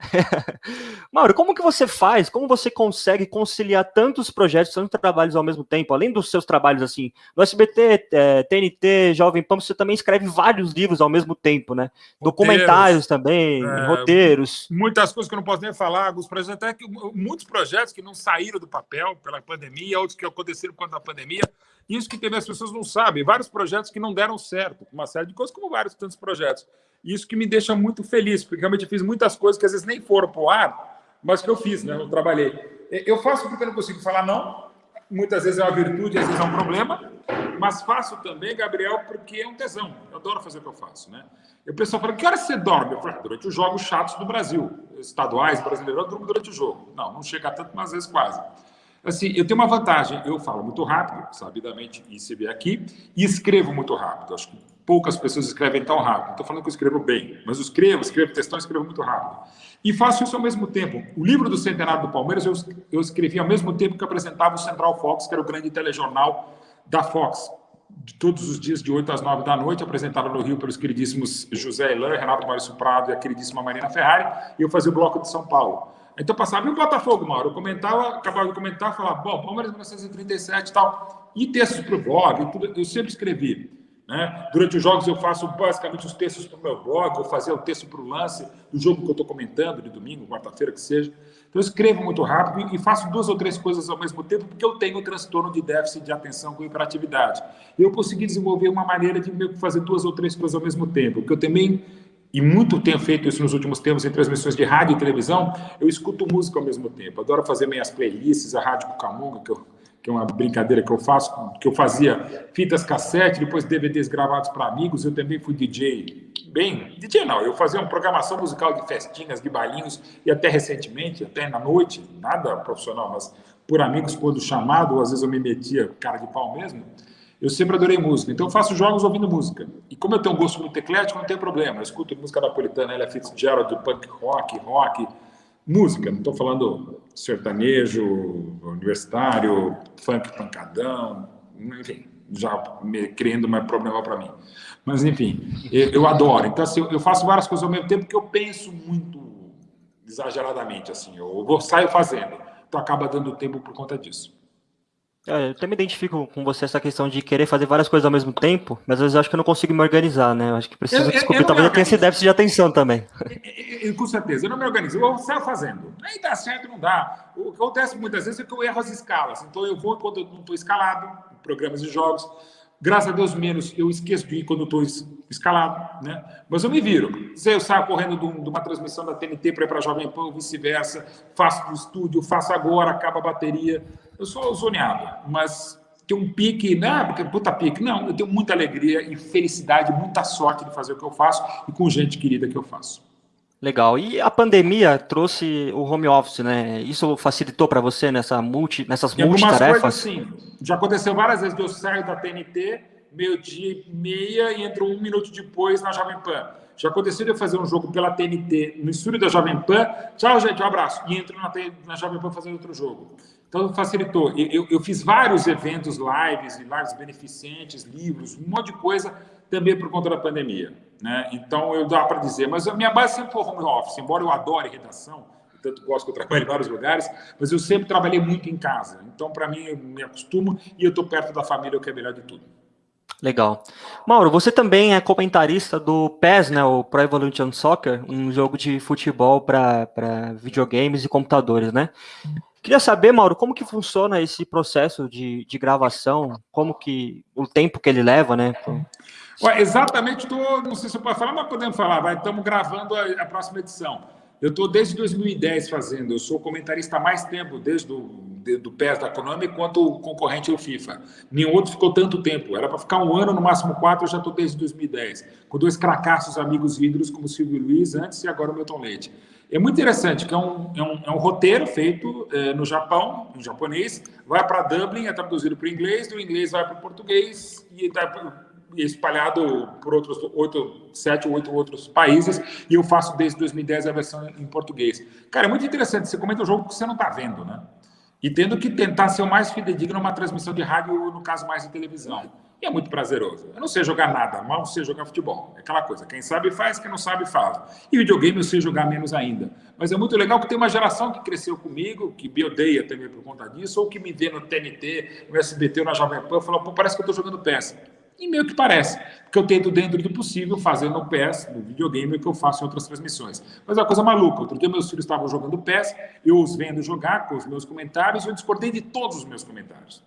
Mauro, como que você faz? Como você consegue conciliar tantos projetos, tantos trabalhos ao mesmo tempo? Além dos seus trabalhos assim, no SBT, é, TNT, Jovem Pan, você também escreve vários livros ao mesmo tempo, né? Roteiros, Documentários também, é, roteiros. Muitas coisas que eu não posso nem falar, alguns projetos, até que muitos projetos que não saíram do papel pela pandemia, outros que aconteceram quando a pandemia. Isso que teve as pessoas não sabem, vários projetos que não deram certo, uma série de coisas, como vários tantos projetos. Isso que me deixa muito feliz, porque realmente eu fiz muitas coisas que às vezes nem foram para o ar, mas que eu fiz, né? Eu trabalhei. Eu faço porque eu não consigo falar não. Muitas vezes é uma virtude, às vezes é um problema. Mas faço também, Gabriel, porque é um tesão. Eu adoro fazer o que eu faço, né? E o pessoal fala, que hora você dorme? Eu falo, ah, durante os jogos chatos do Brasil. Estaduais, brasileiros, eu durmo durante o jogo. Não, não chega tanto, mas às vezes quase. Assim, eu tenho uma vantagem. Eu falo muito rápido, sabidamente, e se vê aqui, e escrevo muito rápido. Acho que poucas pessoas escrevem tão rápido. Estou falando que eu escrevo bem, mas eu escrevo, escrevo textão, escrevo muito rápido. E faço isso ao mesmo tempo. O livro do Centenário do Palmeiras eu, eu escrevi ao mesmo tempo que apresentava o Central Fox, que era o grande telejornal da Fox. De todos os dias, de 8 às 9 da noite, apresentado no Rio pelos queridíssimos José Elan, Renato Maurício Prado e a queridíssima Marina Ferrari, e eu fazia o bloco de São Paulo. Então passava em Botafogo, Mauro. Eu comentava, acabava de comentar, falava, bom, Palmeiras 1937 e tal. E textos para o blog, tudo, eu sempre escrevi. Né? Durante os jogos eu faço basicamente os textos para o meu blog, eu fazia o texto para o lance do jogo que eu estou comentando, de domingo, quarta-feira, que seja. Então eu escrevo muito rápido e faço duas ou três coisas ao mesmo tempo, porque eu tenho transtorno de déficit de atenção com hiperatividade. Eu consegui desenvolver uma maneira de fazer duas ou três coisas ao mesmo tempo, porque eu também e muito tenho feito isso nos últimos tempos em transmissões de rádio e televisão, eu escuto música ao mesmo tempo. Adoro fazer minhas playlists, a Rádio Cucamonga, que eu que é uma brincadeira que eu faço, que eu fazia fitas cassete, depois DVDs gravados para amigos, eu também fui DJ, bem, DJ não, eu fazia uma programação musical de festinhas, de bailinhos, e até recentemente, até na noite, nada profissional, mas por amigos, quando chamado, às vezes eu me metia cara de pau mesmo, eu sempre adorei música, então eu faço jogos ouvindo música. E como eu tenho um gosto muito eclético, não tem problema, eu escuto música napolitana, Ella Fitzgerald, punk rock, rock, música, não estou falando sertanejo, universitário, funk pancadão, enfim, já criando mais problema para mim. Mas, enfim, eu, eu adoro. Então, assim, eu faço várias coisas ao mesmo tempo que eu penso muito exageradamente, assim, eu vou, saio fazendo. Então, acaba dando tempo por conta disso. É, eu também identifico com você essa questão de querer fazer várias coisas ao mesmo tempo, mas às vezes eu acho que eu não consigo me organizar, né? Eu acho que preciso eu, descobrir, eu talvez eu tenha esse déficit de atenção também. Eu, com certeza, eu não me organizo, eu saio fazendo. Aí dá certo, não dá. O que acontece muitas vezes é que eu erro as escalas. Então eu vou quando eu não estou escalado, programas de jogos. Graças a Deus, menos eu esqueço de ir quando estou escalado, né? Mas eu me viro. Se eu saio correndo de uma transmissão da TNT para ir para a Jovem Pan, vice-versa, faço do estúdio, faço agora, acaba a bateria eu sou zoneado, mas tem um pique, né? Porque puta pique. Não, eu tenho muita alegria e felicidade, muita sorte de fazer o que eu faço e com gente querida que eu faço. Legal. E a pandemia trouxe o home office, né? Isso facilitou para você nessa multi, nessas em multitarefas? Coisas, sim. Já aconteceu várias vezes que eu saio da TNT, meio-dia e meia, e entro um minuto depois na Jovem Pan. Já aconteceu de eu fazer um jogo pela TNT no estúdio da Jovem Pan. Tchau, gente, um abraço. E entro na, na Jovem Pan fazendo outro jogo. Então, facilitou. Eu, eu, fiz vários eventos, lives, lives beneficentes, livros, um monte de coisa, também por conta da pandemia. Né? Então, eu dá para dizer. Mas a minha base sempre foi home office, embora eu adore redação, tanto gosto que eu trabalho em vários lugares, mas eu sempre trabalhei muito em casa. Então, para mim, eu me acostumo e eu estou perto da família, o que é melhor de tudo. Legal. Mauro, você também é comentarista do PES, né, o Pro Evolution Soccer, um jogo de futebol para videogames e computadores, né? Queria saber, Mauro, como que funciona esse processo de, de gravação, como que o tempo que ele leva, né? Ué, exatamente, tô, não sei se eu posso falar, mas podemos falar, vai, estamos gravando a, a próxima edição. Eu estou desde 2010 fazendo, eu sou comentarista há mais tempo, desde o de, do PES da Konami, quanto o concorrente é o FIFA. Nenhum outro ficou tanto tempo, era para ficar um ano, no máximo quatro, eu já estou desde 2010, com dois cracassos amigos ídolos como Silvio Luiz antes e agora o Milton Leite. É muito interessante, que é um, é um, é um roteiro feito é, no Japão, em japonês, vai para Dublin, é traduzido para o inglês, do inglês vai para o português e está espalhado por outros oito, sete ou oito outros países, e eu faço desde 2010 a versão em português. Cara, é muito interessante, você comenta um jogo que você não está vendo, né? E tendo que tentar ser o mais fidedigno numa transmissão de rádio, no caso mais de televisão. E é muito prazeroso. Eu não sei jogar nada, mal sei jogar futebol. É aquela coisa, quem sabe faz, quem não sabe faz. E videogame eu sei jogar menos ainda. Mas é muito legal que tem uma geração que cresceu comigo, que me odeia também por conta disso, ou que me vê no TNT, no SBT ou na Jovem Pan, fala, pô, parece que eu estou jogando peça. E meio que parece, porque eu tento, dentro do possível, fazer no PES, no videogame, o que eu faço em outras transmissões. Mas é uma coisa maluca. Outro dia meus filhos estavam jogando PES, eu os vendo jogar com os meus comentários, eu discordei de todos os meus comentários.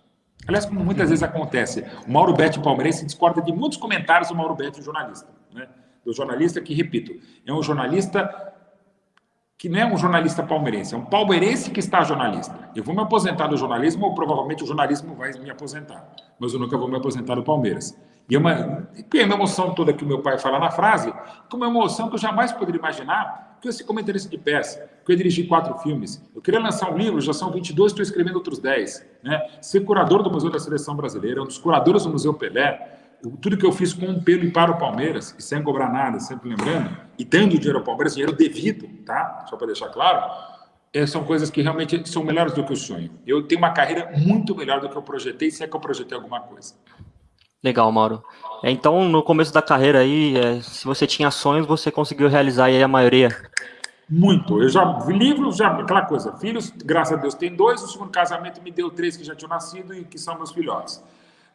Aliás, como muitas vezes acontece, o Mauro Betti palmeirense discorda de muitos comentários do Mauro Betti, jornalista. Né? Do jornalista que, repito, é um jornalista que não é um jornalista palmeirense, é um palmeirense que está jornalista. Eu vou me aposentar do jornalismo, ou provavelmente o jornalismo vai me aposentar, mas eu nunca vou me aposentar do Palmeiras. E é uma, e uma emoção toda que o meu pai fala na frase, que é uma emoção que eu jamais poderia imaginar que eu ser comentarista de peça, que eu dirigi quatro filmes. Eu queria lançar um livro, já são 22, estou escrevendo outros 10. Né? Ser curador do Museu da Seleção Brasileira, um dos curadores do Museu Pelé, tudo que eu fiz com pelo e para o Palmeiras, e sem cobrar nada, sempre lembrando, e dando dinheiro ao Palmeiras, dinheiro devido, tá? Só para deixar claro, é, são coisas que realmente são melhores do que o sonho. Eu tenho uma carreira muito melhor do que eu projetei, se é que eu projetei alguma coisa. Legal, Mauro. É, então, no começo da carreira aí, é, se você tinha sonhos, você conseguiu realizar aí a maioria? Muito. Eu já livros, já aquela coisa. Filhos, graças a Deus, tem dois. O segundo casamento me deu três que já tinham nascido e que são meus filhotes.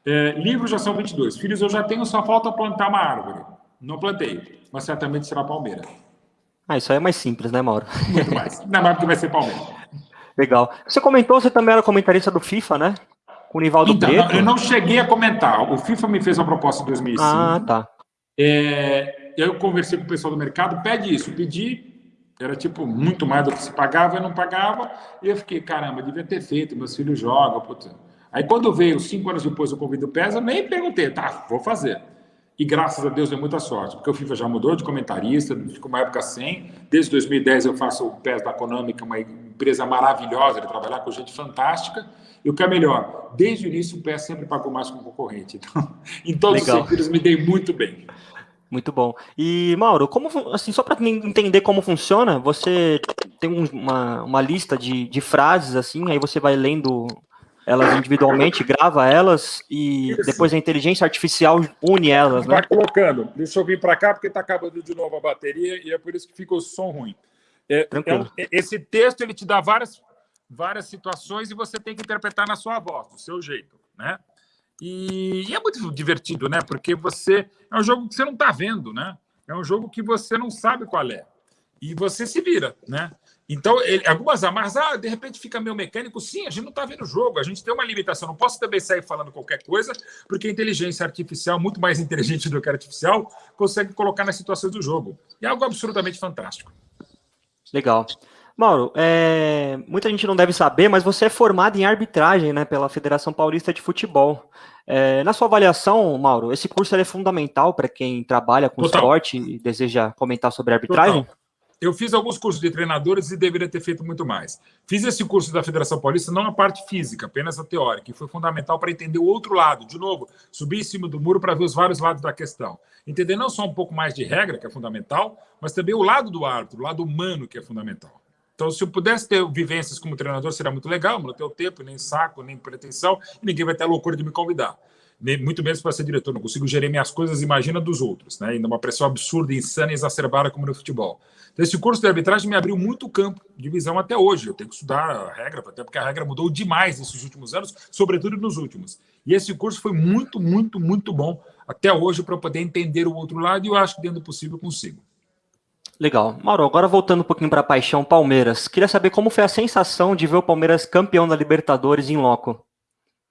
É, livros já são 22. Filhos eu já tenho, só falta plantar uma árvore. Não plantei, mas certamente será Palmeira. Ah, isso aí é mais simples, né, Mauro? Muito mais. Não, mais porque vai ser Palmeira. Legal. Você comentou, você também era comentarista do FIFA, né? com o Nivaldo então, Preto? Eu não cheguei a comentar. O FIFA me fez uma proposta em 2005. Ah, tá. É, eu conversei com o pessoal do mercado, pede isso. Pedi, era tipo muito mais do que se pagava, eu não pagava. E eu fiquei, caramba, devia ter feito, meus filhos jogam. Puta. Aí quando veio, cinco anos depois, o convite do PES, eu nem perguntei, tá, vou fazer. E graças a Deus deu muita sorte, porque o FIFA já mudou de comentarista, ficou uma época sem. Desde 2010 eu faço o PES da Konami, que é uma empresa maravilhosa de trabalhar com gente fantástica. E o que é melhor, desde o início o PES sempre pagou mais com o concorrente. Então, em todos Legal. os sentidos, me dei muito bem. Muito bom. E, Mauro, como, assim, só para entender como funciona, você tem uma, uma lista de, de frases, assim, aí você vai lendo elas individualmente, grava elas e Isso. depois a inteligência artificial une elas, né? Vai colocando. Deixa eu vir para cá porque está acabando de novo a bateria e é por isso que fica o som ruim. É, é, esse texto ele te dá várias, várias situações e você tem que interpretar na sua voz, do seu jeito, né? E, e é muito divertido, né? Porque você é um jogo que você não está vendo, né? É um jogo que você não sabe qual é e você se vira, né? Então, ele, algumas amarras, ah, de repente fica meio mecânico. Sim, a gente não está vendo o jogo, a gente tem uma limitação. Não posso também sair falando qualquer coisa, porque a inteligência artificial, muito mais inteligente do que a artificial, consegue colocar nas situações do jogo. E é algo absolutamente fantástico. Legal. Mauro, é, muita gente não deve saber, mas você é formado em arbitragem né, pela Federação Paulista de Futebol. É, na sua avaliação, Mauro, esse curso é fundamental para quem trabalha com Total. esporte e deseja comentar sobre arbitragem? Total. Eu fiz alguns cursos de treinadores e deveria ter feito muito mais. Fiz esse curso da Federação Paulista, não a parte física, apenas a teórica, e foi fundamental para entender o outro lado. De novo, subir em cima do muro para ver os vários lados da questão. Entender não só um pouco mais de regra, que é fundamental, mas também o lado do árbitro, o lado humano, que é fundamental. Então, se eu pudesse ter vivências como treinador, seria muito legal, mas não tenho tempo, nem saco, nem pretensão, e ninguém vai ter a loucura de me convidar muito menos para ser diretor, não consigo gerir minhas coisas, imagina dos outros, né? Ainda uma pressão absurda, insana e exacerbada como no futebol. Então, esse curso de arbitragem me abriu muito campo de visão até hoje. Eu tenho que estudar a regra, até porque a regra mudou demais nesses últimos anos, sobretudo nos últimos. E esse curso foi muito, muito, muito bom até hoje para poder entender o outro lado e eu acho que dentro do possível consigo. Legal. Mauro, agora voltando um pouquinho para a paixão Palmeiras. Queria saber como foi a sensação de ver o Palmeiras campeão da Libertadores em loco.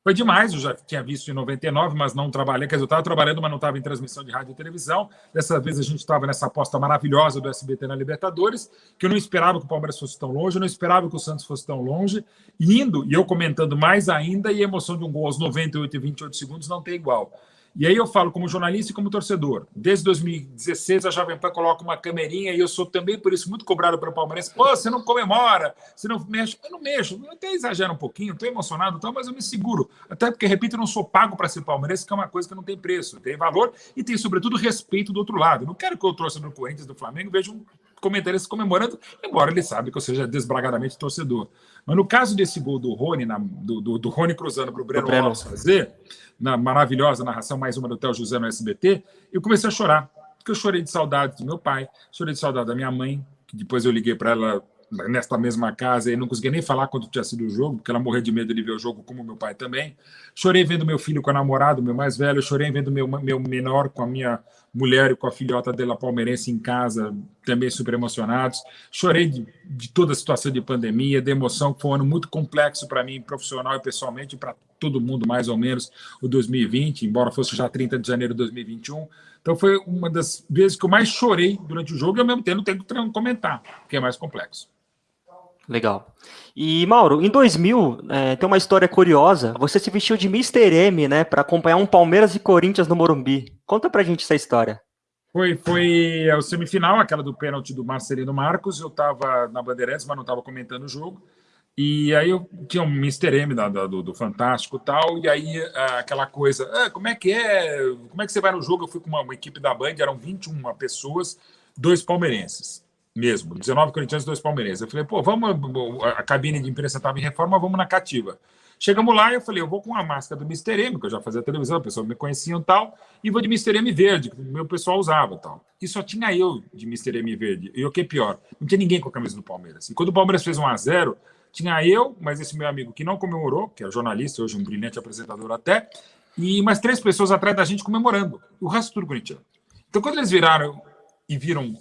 Foi demais, eu já tinha visto em 99, mas não trabalhei. Quer dizer, eu estava trabalhando, mas não estava em transmissão de rádio e televisão. Dessa vez a gente estava nessa aposta maravilhosa do SBT na Libertadores, que eu não esperava que o Palmeiras fosse tão longe, eu não esperava que o Santos fosse tão longe. Indo, e eu comentando mais ainda, e a emoção de um gol aos 98 e 28 segundos não tem igual. E aí eu falo como jornalista e como torcedor. Desde 2016 a Jovem Pan coloca uma camerinha e eu sou também por isso muito cobrado pelo Palmeiras. Pô, você não comemora, você não mexe. Eu não mexo, eu até exagero um pouquinho, estou emocionado, então, mas eu me seguro. Até porque, repito, eu não sou pago para ser palmeirense, que é uma coisa que não tem preço, tem valor e tem, sobretudo, respeito do outro lado. Não quero que eu trouxe no Corinthians do Flamengo veja um comentaristas comemorando, embora ele sabe que eu seja desbragadamente torcedor. Mas no caso desse gol do Rony, na, do, do, do, Rony cruzando para o Breno Alves fazer, na maravilhosa narração, mais uma do Theo José no SBT, eu comecei a chorar. Porque eu chorei de saudade do meu pai, chorei de saudade da minha mãe, que depois eu liguei para ela nesta mesma casa e não conseguia nem falar quando tinha sido o jogo, porque ela morria de medo de ver o jogo, como meu pai também. Chorei vendo meu filho com a namorada, meu mais velho, chorei vendo meu, meu menor com a minha mulher com a filhota dela palmeirense em casa, também super emocionados. Chorei de, de toda a situação de pandemia, de emoção, que foi um ano muito complexo para mim, profissional e pessoalmente, para todo mundo, mais ou menos, o 2020, embora fosse já 30 de janeiro de 2021. Então foi uma das vezes que eu mais chorei durante o jogo e ao mesmo tempo não tenho que comentar, porque é mais complexo. Legal. E, Mauro, em 2000, é, tem uma história curiosa. Você se vestiu de Mr. M, né, para acompanhar um Palmeiras e Corinthians no Morumbi. Conta pra gente essa história. Foi, foi a semifinal, aquela do pênalti do Marcelino Marcos. Eu estava na Bandeirantes, mas não estava comentando o jogo. E aí eu tinha um Mr. M da, da, do, do, Fantástico e tal, e aí aquela coisa, ah, como é que é? Como é que você vai no jogo? Eu fui com uma, uma equipe da Band, eram 21 pessoas, dois palmeirenses mesmo, 19 corintianos e dois palmeirenses. Eu falei, pô, vamos, a cabine de imprensa estava em reforma, vamos na cativa. Chegamos lá eu falei, eu vou com a máscara do Mr. M, que eu já fazia televisão, a pessoa me conhecia e tal, e vou de Mr. M verde, que o meu pessoal usava tal. E só tinha eu de Mr. M verde. E o que é pior, não tinha ninguém com a camisa do Palmeiras. E quando o Palmeiras fez 1 a 0 tinha eu, mas esse meu amigo que não comemorou, que é jornalista, hoje um brilhante apresentador até, e mais três pessoas atrás da gente comemorando. O resto tudo corintiano. Então, quando eles viraram e viram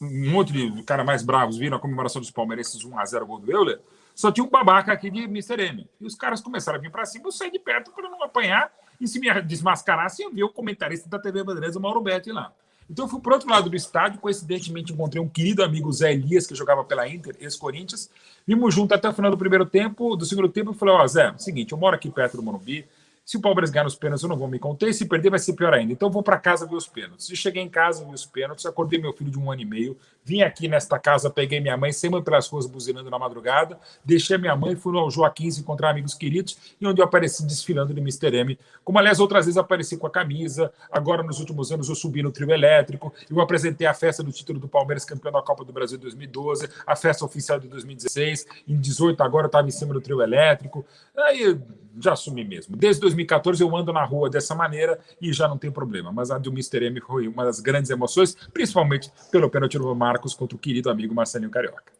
um monte de cara mais bravos viram a comemoração dos palmeirenses 1x0 gol do Euler, só tinha um babaca aqui de Mr. M. E os caras começaram a vir para cima, eu saí de perto para não apanhar, e se me desmascarasse, eu vi o comentarista da TV Bandeirantes, o Mauro Betti, lá. Então eu fui para outro lado do estádio, coincidentemente encontrei um querido amigo Zé Elias, que jogava pela Inter, ex-Corinthians, vimos junto até o final do primeiro tempo, do segundo tempo, eu falei, ó, oh, Zé, seguinte, eu moro aqui perto do Morumbi, se o Palmeiras ganhar nos pênaltis, eu não vou me conter. Se perder, vai ser pior ainda. Então, vou para casa ver os pênaltis. E cheguei em casa, vi os pênaltis, acordei meu filho de um ano e meio, vim aqui nesta casa, peguei minha mãe, sempre pelas ruas buzinando na madrugada, deixei minha mãe, fui ao Joaquim encontrar amigos queridos, e onde eu apareci desfilando de Mr. M, como aliás outras vezes apareci com a camisa. Agora, nos últimos anos, eu subi no trio elétrico, eu apresentei a festa do título do Palmeiras, campeão da Copa do Brasil de 2012, a festa oficial de 2016, em 18 agora eu estava em cima do trio elétrico. Aí já assumi mesmo. Desde 2014 eu ando na rua dessa maneira e já não tem problema. Mas a do Mr. M foi uma das grandes emoções, principalmente pelo pênalti do Marcos contra o querido amigo Marcelinho Carioca.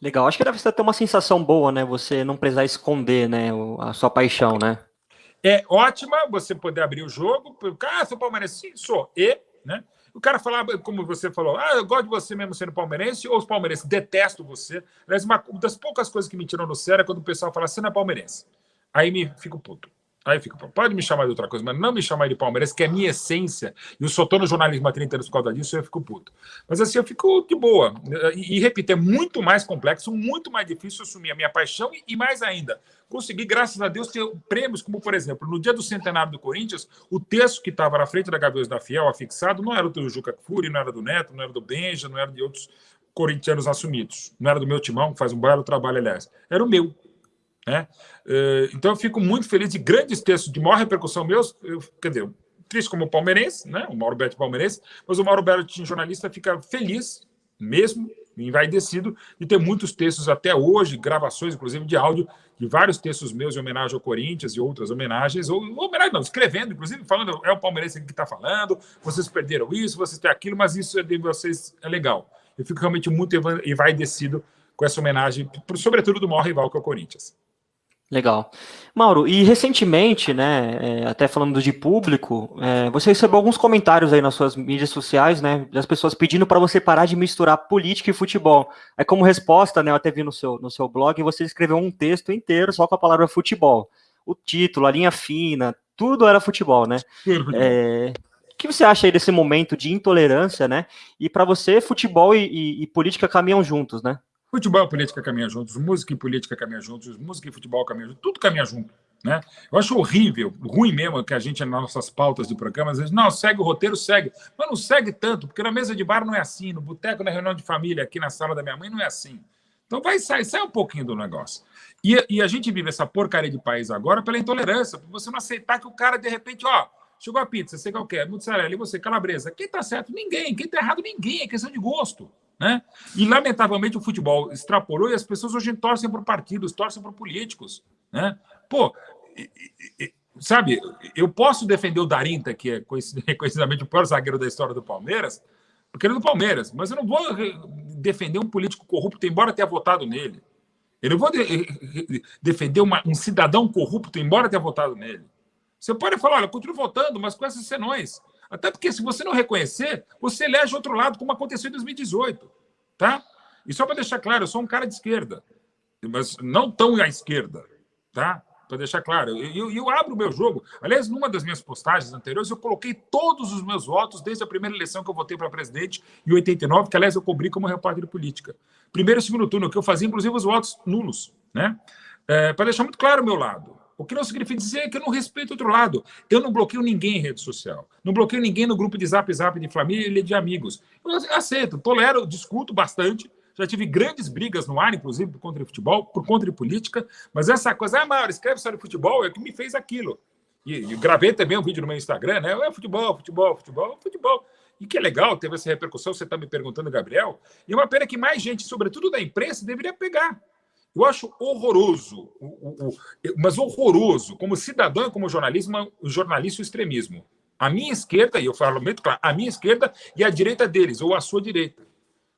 Legal, acho que deve ter uma sensação boa, né? Você não precisar esconder né, a sua paixão, né? É ótima você poder abrir o jogo, ah, sou palmeirense, sim, sou, e, né? O cara falava, como você falou, ah, eu gosto de você mesmo sendo palmeirense, ou os palmeirenses detesto você. Aliás, uma das poucas coisas que me tiram no sério é quando o pessoal fala, você não é palmeirense. Aí me fico puto. Aí fica, pode me chamar de outra coisa, mas não me chamar de Palmeiras, que é a minha essência, e eu só estou no jornalismo há 30 anos por causa disso, eu fico puto. Mas assim, eu fico de boa. E, e repito, é muito mais complexo, muito mais difícil assumir a minha paixão e, e mais ainda, conseguir, graças a Deus, ter prêmios, como por exemplo, no dia do centenário do Corinthians, o texto que estava na frente da Gaviões da Fiel, afixado, não era do Juca Furi, não era do Neto, não era do Benja, não era de outros corintianos assumidos, não era do meu timão, que faz um belo trabalho, aliás, era o meu. Né? Eh, então eu fico muito feliz de grandes textos de maior repercussão meus, eu, quer dizer, triste como palmeirense, né? o Mauro Beto palmeirense, mas o Mauro Beto, jornalista, fica feliz mesmo, envaidecido, de ter muitos textos até hoje, gravações, inclusive de áudio, de vários textos meus em homenagem ao Corinthians e outras homenagens, ou homenagem não, escrevendo, inclusive falando, é o palmeirense que está falando, vocês perderam isso, vocês têm aquilo, mas isso é de vocês é legal. Eu fico realmente muito envaidecido com essa homenagem, sobretudo do maior rival que é o Corinthians. Legal. Mauro, e recentemente, né, é, até falando de público, é, você recebeu alguns comentários aí nas suas mídias sociais, né, das pessoas pedindo para você parar de misturar política e futebol. É como resposta, né, eu até vi no seu, no seu blog, você escreveu um texto inteiro só com a palavra futebol. O título, a linha fina, tudo era futebol, né? É, o que você acha aí desse momento de intolerância, né? E para você, futebol e, e, e política caminham juntos, né? Futebol e política caminham juntos, música e política caminham juntos, música e futebol caminham juntos, tudo caminha junto. Né? Eu acho horrível, ruim mesmo que a gente, nas nossas pautas de programa, às vezes, não, segue o roteiro, segue. Mas não segue tanto, porque na mesa de bar não é assim, no boteco, na reunião de família, aqui na sala da minha mãe, não é assim. Então vai sair, sai um pouquinho do negócio. E, e, a gente vive essa porcaria de país agora pela intolerância, por você não aceitar que o cara, de repente, ó, chegou a pizza, você quer o quê? Mussarela, e você, calabresa. Quem tá certo? Ninguém. Quem tá errado? Ninguém. É questão de gosto. Né? E, lamentavelmente, o futebol extrapolou e as pessoas hoje torcem por partidos, torcem por políticos. Né? Pô, sabe, eu posso defender o Darinta, que é conhecidamente o pior zagueiro da história do Palmeiras, porque ele é do Palmeiras, mas eu não vou defender um político corrupto, embora tenha votado nele. Eu não vou de defender uma, um cidadão corrupto, embora tenha votado nele. Você pode falar, olha, eu continuo votando, mas com essas senões. Até porque, se você não reconhecer, você elege outro lado, como aconteceu em 2018. Tá? E só para deixar claro, eu sou um cara de esquerda, mas não tão à esquerda. Tá? Para deixar claro, eu, eu, eu, abro o meu jogo. Aliás, numa das minhas postagens anteriores, eu coloquei todos os meus votos desde a primeira eleição que eu votei para presidente, em 89, que, aliás, eu cobri como repórter de política. Primeiro e segundo turno, que eu fazia, inclusive, os votos nulos. Né? É, para deixar muito claro o meu lado. O que não significa dizer que eu não respeito outro lado. Eu não bloqueio ninguém em rede social. Não bloqueio ninguém no grupo de zap zap de família e de amigos. Eu aceito, tolero, discuto bastante. Já tive grandes brigas no ar, inclusive, por conta de futebol, por conta de política. Mas essa coisa, ah, Mauro, escreve sobre futebol, é o que me fez aquilo. E, e gravei também um vídeo no meu Instagram, né? É futebol, futebol, futebol, futebol. E que é legal, teve essa repercussão, você está me perguntando, Gabriel. E uma pena que mais gente, sobretudo da imprensa, deveria pegar. Eu acho horroroso, mas horroroso, como cidadão e como jornalismo, jornalista o extremismo. A minha esquerda, e eu falo muito claro, a minha esquerda e a direita deles, ou a sua direita.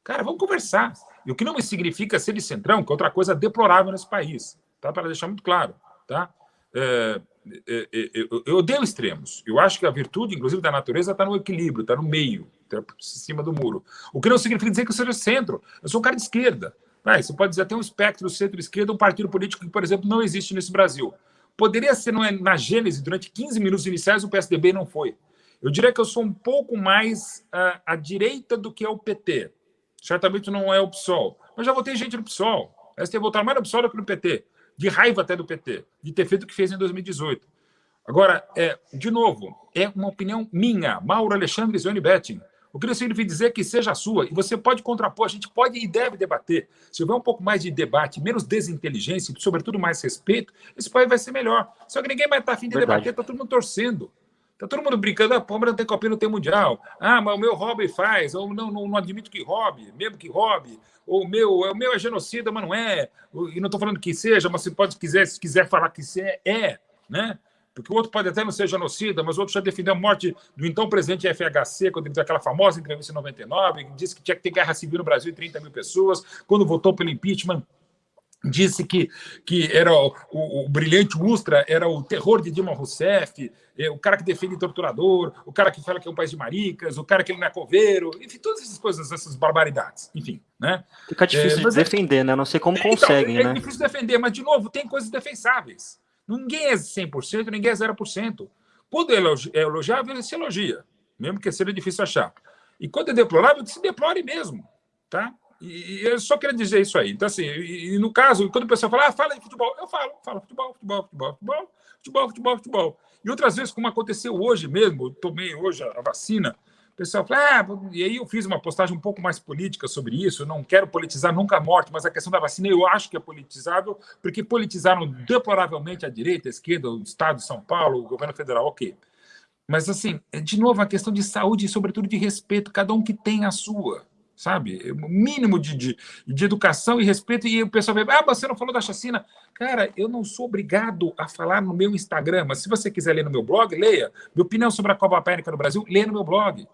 Cara, vamos conversar. E o que não significa ser de centrão, que é outra coisa deplorável nesse país, tá? para deixar muito claro. Tá? É, é, é, eu odeio extremos. Eu acho que a virtude, inclusive, da natureza está no equilíbrio, está no meio, está por cima do muro. O que não significa dizer que eu seja centro. Eu sou um cara de esquerda. Ah, você pode dizer até um espectro centro-esquerda, um partido político que, por exemplo, não existe nesse Brasil. Poderia ser na gênese, durante 15 minutos iniciais, o PSDB não foi. Eu diria que eu sou um pouco mais uh, à direita do que é o PT. Certamente não é o PSOL. Mas já votei gente no PSOL. Essa tem votar mais no PSOL do que no PT. De raiva até do PT. De ter feito o que fez em 2018. Agora, é, de novo, é uma opinião minha, Mauro Alexandre Zione Betting. O que não significa dizer que seja sua. E você pode contrapor, a gente pode e deve debater. Se houver um pouco mais de debate, menos desinteligência e, sobretudo, mais respeito, esse país vai ser melhor. Só que ninguém vai estar afim de Verdade. debater, está todo mundo torcendo. Está todo mundo brincando, a ah, Palmeiras não tem copinha, não tem mundial. Ah, mas o meu hobby faz, ou não, não, não admito que hobby, mesmo que hobby. Ou o meu, o meu é genocida, mas não é. E não estou falando que seja, mas se pode quiser, se quiser falar que é, é, né? Porque o outro pode até não ser genocida, mas o outro já defendeu a morte do então presidente FHC, quando ele deu aquela famosa entrevista em 99, que disse que tinha que ter guerra civil no Brasil, 30 mil pessoas, quando votou pelo impeachment, disse que, que era o, o, o, brilhante Ustra era o terror de Dilma Rousseff, é, o cara que defende torturador, o cara que fala que é um país de maricas, o cara que ele não é coveiro, enfim, todas essas coisas, essas barbaridades, enfim. Né? Fica difícil é, de defender, né? Não sei como então, conseguem, é, né? É difícil defender, mas, de novo, tem coisas defensáveis. Ninguém é 100%, ninguém é 0%. Quando é elogiável, se elogia, mesmo que seja difícil achar. E quando é deplorável, se deplore mesmo. Tá? E, eu só queria dizer isso aí. Então, assim, e, e no caso, quando o pessoal fala, ah, fala de futebol, eu falo, falo futebol, futebol, futebol, futebol, futebol, futebol, futebol. E outras vezes, como aconteceu hoje mesmo, eu tomei hoje a vacina, pessoal fala, ah, e aí eu fiz uma postagem um pouco mais política sobre isso, não quero politizar nunca a morte, mas a questão da vacina eu acho que é politizável, porque politizaram deploravelmente a direita, a esquerda, o Estado de São Paulo, o governo federal, ok. Mas, assim, de novo, a questão de saúde e, sobretudo, de respeito, cada um que tem a sua, sabe? O mínimo de, de, de educação e respeito, e o pessoal vai, ah, você não falou da chacina. Cara, eu não sou obrigado a falar no meu Instagram, mas se você quiser ler no meu blog, leia. Minha opinião sobre a Copa América no Brasil, leia no meu blog.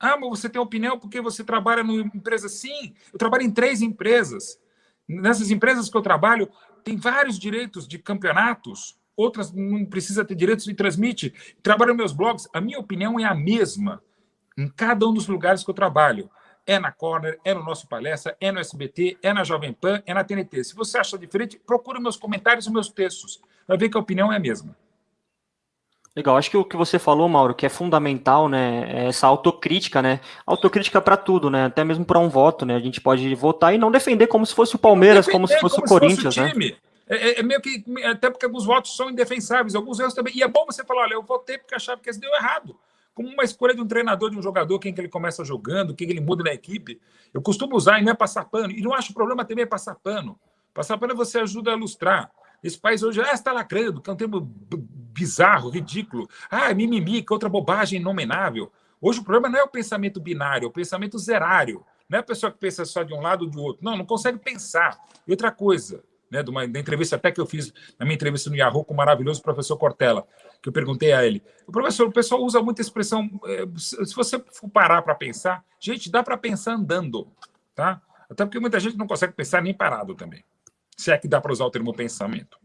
Ah, mas você tem opinião porque você trabalha numa empresa? Sim, eu trabalho em três empresas. Nessas empresas que eu trabalho, tem vários direitos de campeonatos, outras não precisa ter direitos e transmite. Trabalho meus blogs, a minha opinião é a mesma em cada um dos lugares que eu trabalho. É na Corner, é no nosso palestra, é no SBT, é na Jovem Pan, é na TNT. Se você acha diferente, procura meus comentários e meus textos. Vai ver que a opinião é a mesma. Legal, acho que o que você falou, Mauro, que é fundamental, né, é essa autocrítica, né, autocrítica para tudo, né, até mesmo para um voto, né, a gente pode votar e não defender como se fosse o Palmeiras, como se fosse como o Corinthians, fosse o né. É, é, meio que, até porque alguns votos são indefensáveis, alguns erros também, e é bom você falar, olha, eu votei porque achava que esse deu errado, como uma escolha de um treinador, de um jogador, quem que ele começa jogando, quem que ele muda na equipe, eu costumo usar e não é passar pano, e não acho problema também é passar pano, passar pano você ajuda a ilustrar, esse país hoje ah, está lacrando, que é um termo bizarro, ridículo. Ah, mimimi, que outra bobagem inomenável. Hoje o problema não é o pensamento binário, é o pensamento zerário. Não é a pessoa que pensa só de um lado ou do outro. Não, não consegue pensar. E outra coisa, né, de uma da entrevista até que eu fiz na minha entrevista no Yahoo com o maravilhoso professor Cortella, que eu perguntei a ele. O professor, o pessoal usa muita expressão. É, se você for parar para pensar, gente, dá para pensar andando, tá? Até porque muita gente não consegue pensar nem parado também. Se é que dá para usar o termo pensamento.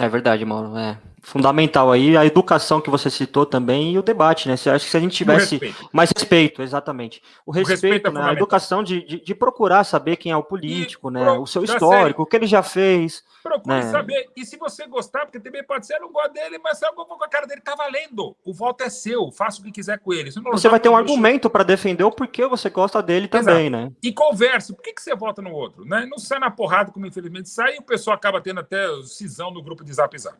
É verdade, Mauro. É fundamental aí a educação que você citou também e o debate, né? Você acha que se a gente tivesse respeito. mais respeito, exatamente. O respeito, o respeito é né? a educação de, de, de, procurar saber quem é o político, e, né? Pro, o seu histórico, o que ele já fez. Procure né? saber. E se você gostar, porque também pode ser, eu não gosto dele, mas eu vou com a cara dele, tá valendo. O voto é seu, faça o que quiser com ele. Você, vai ter um argumento para defender o porquê você gosta dele Exato. também, né? E converse. Por que, que você vota no outro? Né? Não sai na porrada, como infelizmente sai, e o pessoal acaba tendo até cisão no grupo de zap zap.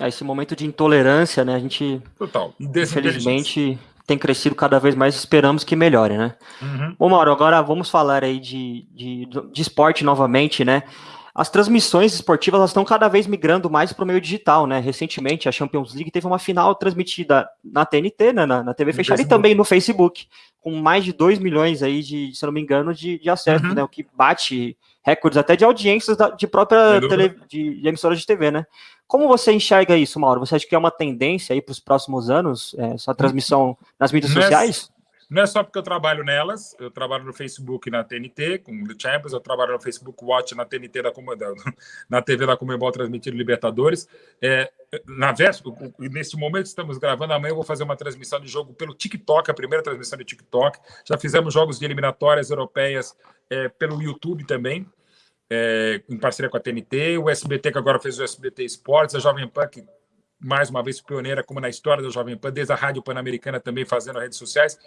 É, esse momento de intolerância, né? A gente, Total. infelizmente, tem crescido cada vez mais, esperamos que melhore, né? Uhum. Bom, Mauro, agora vamos falar aí de, de, de esporte novamente, né? As transmissões esportivas elas estão cada vez migrando mais para o meio digital, né? Recentemente, a Champions League teve uma final transmitida na TNT, né? na, na TV fechada, e também no Facebook, com mais de 2 milhões aí de, se não me engano, de, de acessos, uhum. né? O que bate recordes até de audiências da, de própria tele, de, de emissoras de TV, né? Como você enxerga isso, Mauro? Você acha que é uma tendência aí para os próximos anos, é, essa transmissão nas mídias não sociais? Não é só porque eu trabalho nelas, eu trabalho no Facebook na TNT, com o Champions, eu trabalho no Facebook Watch na TNT da, na TV da Comembol transmitindo Libertadores. É, na véspera, nesse momento estamos gravando, amanhã eu vou fazer uma transmissão de jogo pelo TikTok, a primeira transmissão de TikTok. Já fizemos jogos de eliminatórias europeias é, pelo YouTube também é, em parceria com a TNT, o SBT, que agora fez o SBT Esportes, a Jovem Pan, que mais uma vez pioneira, como na história da Jovem Pan, desde a Rádio Pan-Americana também fazendo redes sociais.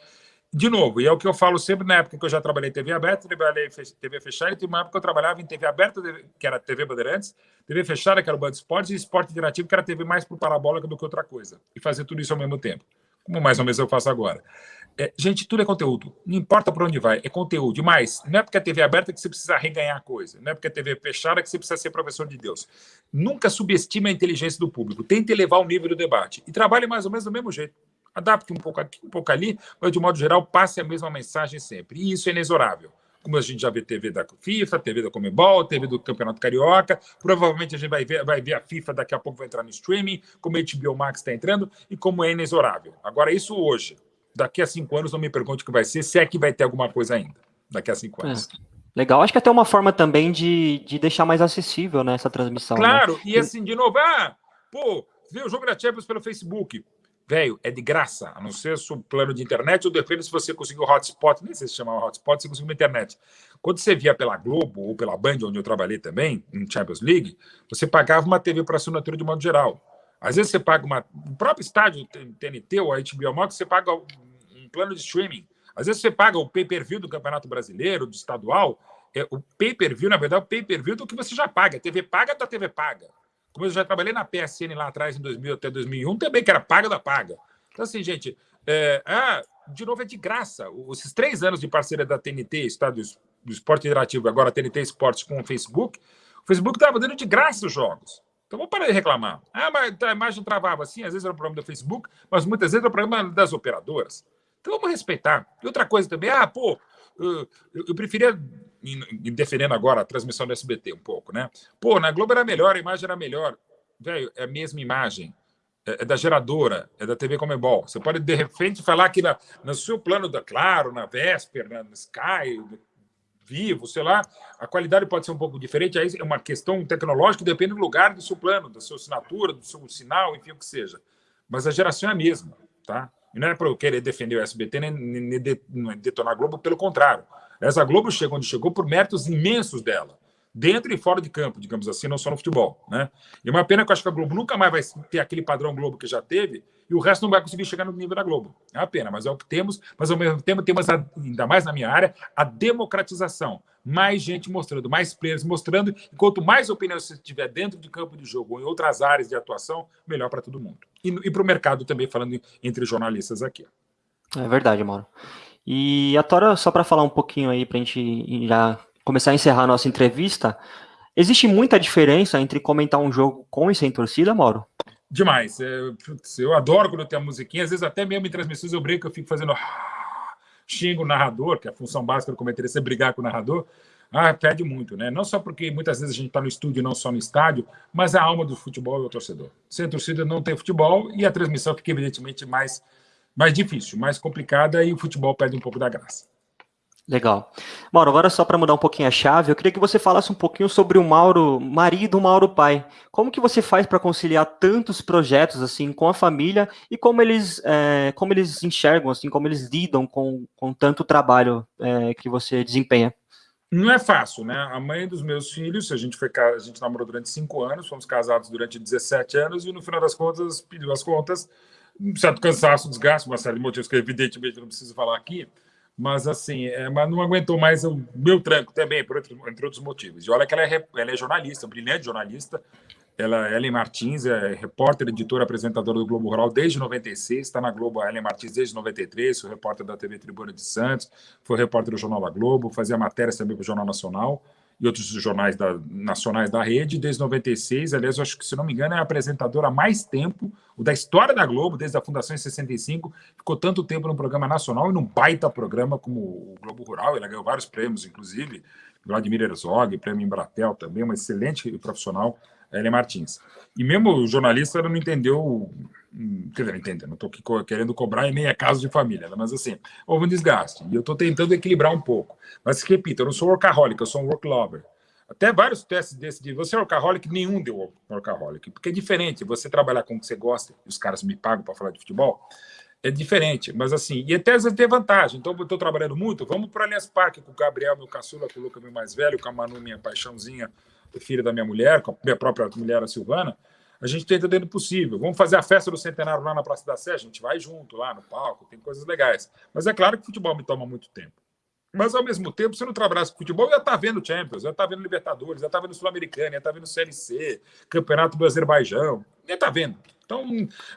De novo, e é o que eu falo sempre na época que eu já trabalhei TV aberta, trabalhei TV fechada, e tem uma época que eu trabalhava em TV aberta, que era TV Bandeirantes, TV fechada, que era o Band Esportes, e Esporte Interativo, que era TV mais para parabólica do que outra coisa. E fazer tudo isso ao mesmo tempo. Como mais ou menos eu faço agora. É, gente, tudo é conteúdo. Não importa por onde vai, é conteúdo. Mas não é porque a TV é aberta que você precisa reganhar coisa. Não é porque a TV é fechada que você precisa ser professor de Deus. Nunca subestime a inteligência do público. Tente elevar o nível do debate. E trabalhe mais ou menos do mesmo jeito. Adapte um pouco aqui, um pouco ali, mas de modo geral, passe a mesma mensagem sempre. E isso é inexorável. Como a gente já vê TV da FIFA, TV da Comebol, TV do Campeonato Carioca, provavelmente a gente vai ver, vai ver a FIFA daqui a pouco vai entrar no streaming, como a HBO Max está entrando, e como é inexorável. Agora, isso hoje daqui a cinco anos não me pergunte o que vai ser, se é que vai ter alguma coisa ainda, daqui a cinco anos. É. Legal, acho que até uma forma também de, de deixar mais acessível né, essa transmissão. Né? Claro, né? e assim, de novo, ah, pô, vê o jogo da Champions pelo Facebook. Velho, é de graça, a não ser o plano de internet, ou depende se você conseguiu hotspot, nem sei se chama hotspot, se conseguiu internet. Quando você via pela Globo ou pela Band, onde eu trabalhei também, em Champions League, você pagava uma TV para assinatura de modo geral. Às vezes você paga uma. O próprio estádio TNT ou a HBO Max, você paga um plano de streaming. Às vezes você paga o pay-per-view do Campeonato Brasileiro, do estadual. É, o pay-per-view, na verdade, é o pay-per-view do que você já paga. A TV paga da TV paga. Como eu já trabalhei na PSN lá atrás, em 2000 até 2001, também que era paga da paga. Então, assim, gente, é, ah, de novo é de graça. Esses três anos de parceria da TNT, Estado do Esporte Interativo, agora TNT Esportes com o Facebook, o Facebook estava dando de graça os jogos. Então vamos parar de reclamar. Ah, mas a imagem travava assim, às vezes era o problema do Facebook, mas muitas vezes era o problema das operadoras. Então vamos respeitar. E outra coisa também, ah, pô, eu, eu preferia, defendendo agora a transmissão do SBT um pouco, né? Pô, na Globo era melhor, a imagem era melhor. Velho, é a mesma imagem. É, é da geradora, é da TV Comebol. Você pode, de repente, falar que na, no seu plano da Claro, na Vesper, na Sky, vivo, sei lá, a qualidade pode ser um pouco diferente, aí é uma questão tecnológica, depende do lugar do seu plano, da sua assinatura, do seu sinal, enfim, o que seja. Mas a geração é a mesma, tá? E não é para eu querer defender o SBT nem, nem detonar a Globo, pelo contrário. Essa Globo chegou onde chegou por méritos imensos dela dentro e fora de campo, digamos assim, não só no futebol. Né? E uma pena que eu acho que a Globo nunca mais vai ter aquele padrão Globo que já teve e o resto não vai conseguir chegar no nível da Globo. É uma pena, mas é o que temos. Mas ao mesmo tempo temos, ainda mais na minha área, a democratização. Mais gente mostrando, mais players mostrando. E quanto mais opinião você tiver dentro de campo de jogo ou em outras áreas de atuação, melhor para todo mundo. E, e para o mercado também, falando entre jornalistas aqui. É verdade, Mauro. E a Tora, só para falar um pouquinho aí, para a gente já começar a encerrar a nossa entrevista, existe muita diferença entre comentar um jogo com e sem torcida, Mauro? Demais. É, putz, eu adoro quando tem a musiquinha, às vezes até mesmo em transmissões eu brinco, eu fico fazendo. xinga o narrador, que é a função básica do comentarista é brigar com o narrador, ah, perde muito, né? Não só porque muitas vezes a gente está no estúdio não só no estádio, mas a alma do futebol é o torcedor. Sem torcida não tem futebol e a transmissão fica evidentemente mais, mais difícil, mais complicada e o futebol perde um pouco da graça. Legal. Mauro, agora só para mudar um pouquinho a chave, eu queria que você falasse um pouquinho sobre o Mauro, marido, Mauro pai. Como que você faz para conciliar tantos projetos assim com a família e como eles, é, como eles enxergam, assim, como eles lidam com, com tanto trabalho é, que você desempenha? Não é fácil, né? A mãe dos meus filhos, a gente foi a gente namorou durante cinco anos, fomos casados durante 17 anos e no final das contas pediu as contas, um certo cansaço, desgaste, uma série de motivos que evidentemente não preciso falar aqui mas assim, é, mas não aguentou mais o meu tranco também, por outro, entre outros motivos. E olha que ela é, ela é jornalista, brilhante jornalista. Ela, Ellen Martins, é repórter, editora, apresentadora do Globo Rural desde 96, está na Globo, a Ellen Martins desde 93, foi repórter da TV Tribuna de Santos, foi repórter do Jornal da Globo, fazia matérias também para o Jornal Nacional e outros jornais da, nacionais da rede, desde 96. Aliás, eu acho que, se não me engano, é a apresentadora há mais tempo, o da história da Globo, desde a fundação em 65. Ficou tanto tempo no programa nacional e num baita programa como o Globo Rural. Ela ganhou vários prêmios, inclusive Vladimir Herzog, prêmio Embratel também, uma excelente profissional, Ellen Martins. E mesmo o jornalista não entendeu quer dizer, entende, não estou querendo cobrar e nem é caso de família, né? mas assim, houve um desgaste, e eu estou tentando equilibrar um pouco. Mas, repito, eu não sou workaholic, eu sou um work lover. Até vários testes desse de você é workaholic, nenhum deu workaholic, porque é diferente, você trabalhar com o que você gosta, e os caras me pagam para falar de futebol, é diferente, mas assim, e até às vezes tem vantagem. Então, eu estou trabalhando muito, vamos para o Allianz Parque com o Gabriel, meu caçula, com o Luca, meu mais velho, com a Manu, minha paixãozinha, filha da minha mulher, com a minha própria mulher, a Silvana, a gente tenta dentro do possível. Vamos fazer a festa do centenário lá na Praça da Sé, a gente vai junto lá no palco, tem coisas legais. Mas é claro que o futebol me toma muito tempo. Mas, ao mesmo tempo, se eu não trabalhasse com futebol, eu ia estar tá vendo Champions, eu ia estar tá vendo Libertadores, eu ia estar tá vendo Sul-Americana, ia estar vendo CLC, Campeonato do Azerbaijão, ia estar vendo. Então,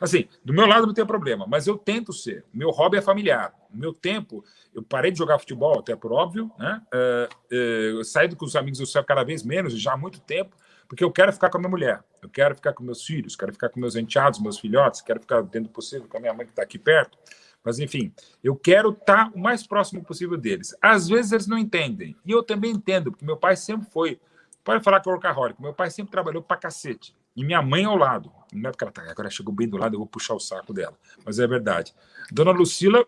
assim, do meu lado não tem problema, mas eu tento ser. Meu hobby é familiar. O meu tempo, eu parei de jogar futebol, até por óbvio, né? Uh, uh, com os amigos, eu saio cada vez menos, já há muito tempo, porque eu quero ficar com a minha mulher, eu quero ficar com meus filhos, quero ficar com meus enteados, meus filhotes, quero ficar dentro do possível com a minha mãe que está aqui perto. Mas, enfim, eu quero estar tá o mais próximo possível deles. Às vezes eles não entendem. E eu também entendo, porque meu pai sempre foi. Pode falar que é workaholic. Meu pai sempre trabalhou pra cacete. E minha mãe ao lado. Não é porque ela tá, agora chegou bem do lado, eu vou puxar o saco dela. Mas é verdade. Dona Lucila,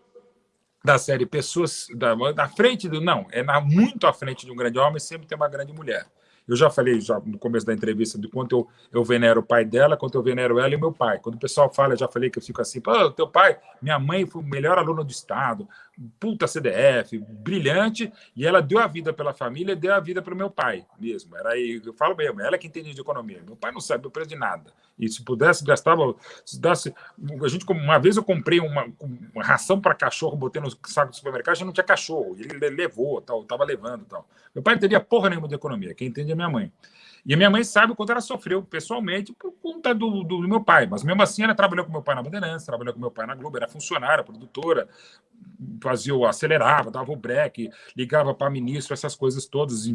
da série Pessoas. Da, na frente do. Não, é na, muito à frente de um grande homem, sempre tem uma grande mulher. Eu já falei já no começo da entrevista de quanto eu, eu venero o pai dela, quanto eu venero ela e meu pai. Quando o pessoal fala, já falei que eu fico assim, pô, teu pai, minha mãe foi o melhor aluno do Estado, puta CDF, brilhante, e ela deu a vida pela família, deu a vida para o meu pai mesmo. Era aí, eu falo mesmo, ela que entende de economia. Meu pai não sabe o preço de nada. E se pudesse, gastava. Se desse, a gente, uma vez eu comprei uma, uma ração para cachorro, botei no saco do supermercado, já não tinha cachorro. Ele levou, tal, estava levando tal. Meu pai não teria porra nenhuma de economia, quem entende é minha mãe. E a minha mãe sabe o quanto ela sofreu pessoalmente por conta do, do, do, meu pai. Mas mesmo assim, ela trabalhou com meu pai na Bandeirantes, trabalhou com meu pai na Globo, era funcionária, produtora, fazia o acelerava, dava o break, ligava para ministro, essas coisas todas,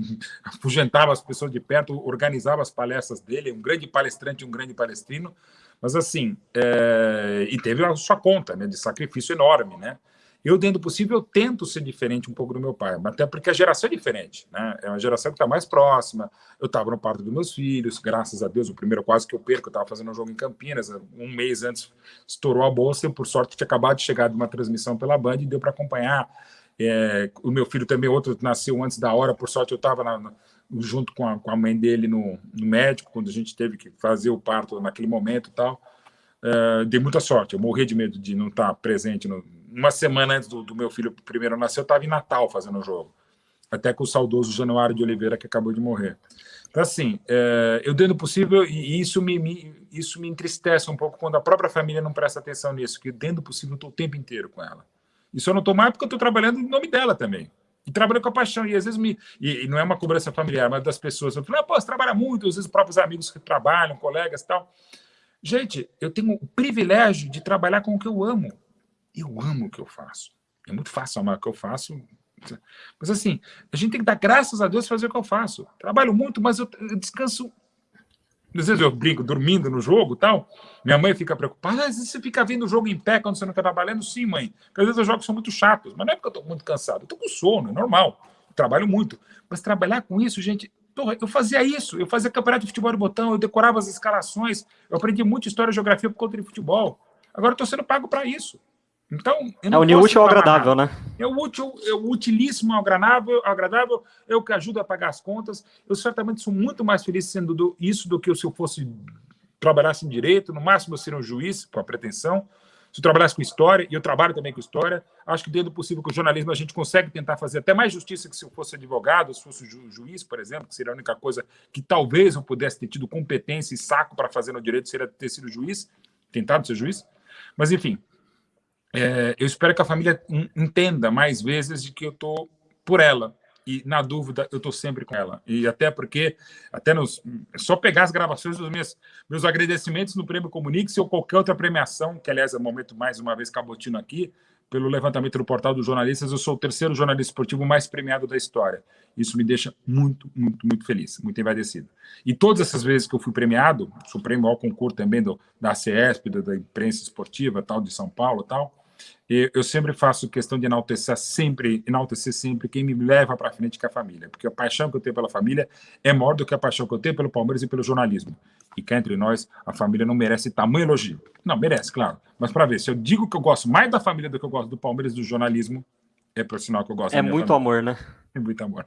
afugentava as pessoas de perto, organizava as palestras dele, um grande palestrante, um grande palestrino. Mas assim, é... e teve a sua conta né, de sacrifício enorme, né? Eu, dentro do possível, eu tento ser diferente um pouco do meu pai, até porque a geração é diferente, né? É uma geração que está mais próxima. Eu estava no parto dos meus filhos, graças a Deus, o primeiro quase que eu perco, eu estava fazendo um jogo em Campinas, um mês antes estourou a bolsa, e por sorte tinha acabado de chegar de uma transmissão pela Band e deu para acompanhar. É, o meu filho também, outro, nasceu antes da hora, por sorte eu estava junto com a, com a, mãe dele no, no, médico, quando a gente teve que fazer o parto naquele momento e tal. É, dei muita sorte, eu morri de medo de não estar tá presente no, uma semana antes do, do meu filho primeiro nascer, eu estava em Natal fazendo o jogo. Até com o saudoso Januário de Oliveira, que acabou de morrer. Então, assim, é, eu dando possível, e isso me, me, isso me entristece um pouco quando a própria família não presta atenção nisso, que dentro do possível eu estou o tempo inteiro com ela. Isso eu não estou mais porque eu estou trabalhando em nome dela também. E trabalho com a paixão. E às vezes me. E, e não é uma cobrança familiar, mas das pessoas. Eu falo, ah, pô, você trabalha muito, às vezes próprios amigos que trabalham, colegas e tal. Gente, eu tenho o privilégio de trabalhar com o que eu amo. Eu amo o que eu faço. É muito fácil amar o que eu faço. Mas assim, a gente tem que dar graças a Deus fazer o que eu faço. Trabalho muito, mas eu, eu descanso Às vezes eu brinco dormindo no jogo tal. Minha mãe fica preocupada. Às vezes você fica vendo o jogo em pé quando você não está trabalhando? Sim, mãe. Porque às vezes os jogos são muito chatos. Mas não é porque eu estou muito cansado. Eu estou com sono, é normal. Trabalho muito. Mas trabalhar com isso, gente. Eu fazia isso. Eu fazia campeonato de futebol de botão. Eu decorava as escalações. Eu aprendi muito história e geografia por conta de futebol. Agora estou sendo pago para isso. Então, é o útil ao agradável, né? É o útil, é o utilíssimo ao agradável, agradável, é o que ajuda a pagar as contas. Eu certamente sou muito mais feliz sendo do, isso do que se eu fosse trabalhasse em direito, no máximo eu seria um juiz, com a pretensão. Se eu trabalhasse com história, e eu trabalho também com história, acho que dentro do possível com o jornalismo a gente consegue tentar fazer até mais justiça que se eu fosse advogado, se fosse ju juiz, por exemplo, que seria a única coisa que talvez eu pudesse ter tido competência e saco para fazer no direito, seria ter sido juiz, tentado ser juiz. Mas, enfim, é, eu espero que a família entenda mais vezes de que eu estou por ela. E, na dúvida, eu estou sempre com ela. E até porque, até nos, é só pegar as gravações dos meus, meus agradecimentos no Prêmio Comunique ou qualquer outra premiação, que, aliás, é um momento, mais uma vez, cabotino aqui, pelo levantamento do portal dos jornalistas, eu sou o terceiro jornalista esportivo mais premiado da história. Isso me deixa muito, muito, muito feliz, muito envaidecido. E todas essas vezes que eu fui premiado, sou prêmio ao concurso também do, da CESP, da, da imprensa esportiva, tal, de São Paulo, tal, e eu sempre faço questão de enaltecer sempre, enaltecer sempre quem me leva para frente com a família, porque a paixão que eu tenho pela família é maior do que a paixão que eu tenho pelo Palmeiras e pelo jornalismo. E cá entre nós, a família não merece tamanho elogio. Não, merece, claro. Mas para ver, se eu digo que eu gosto mais da família do que eu gosto do Palmeiras e do jornalismo, é por sinal que eu gosto É muito família. amor, né? É muito amor.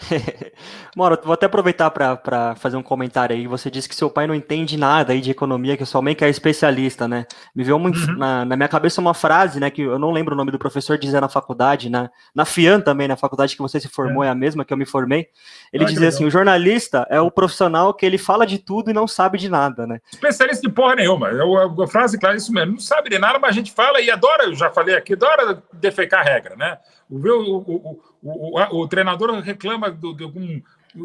Moro, vou até aproveitar para fazer um comentário aí. Você disse que seu pai não entende nada aí de economia, que sua mãe que é especialista, né? Me veio uma, uhum. na, na, minha cabeça uma frase, né? Que eu não lembro o nome do professor dizer na faculdade, na, na FIAN também, na faculdade que você se formou, é, é a mesma que eu me formei. Ele ah, dizia assim: o jornalista é o profissional que ele fala de tudo e não sabe de nada, né? Especialista de porra nenhuma. Eu, a frase clara é isso mesmo. Não sabe de nada, mas a gente fala e adora, eu já falei aqui, adora defecar a regra, né? O, o, o, o, treinador reclama de algum.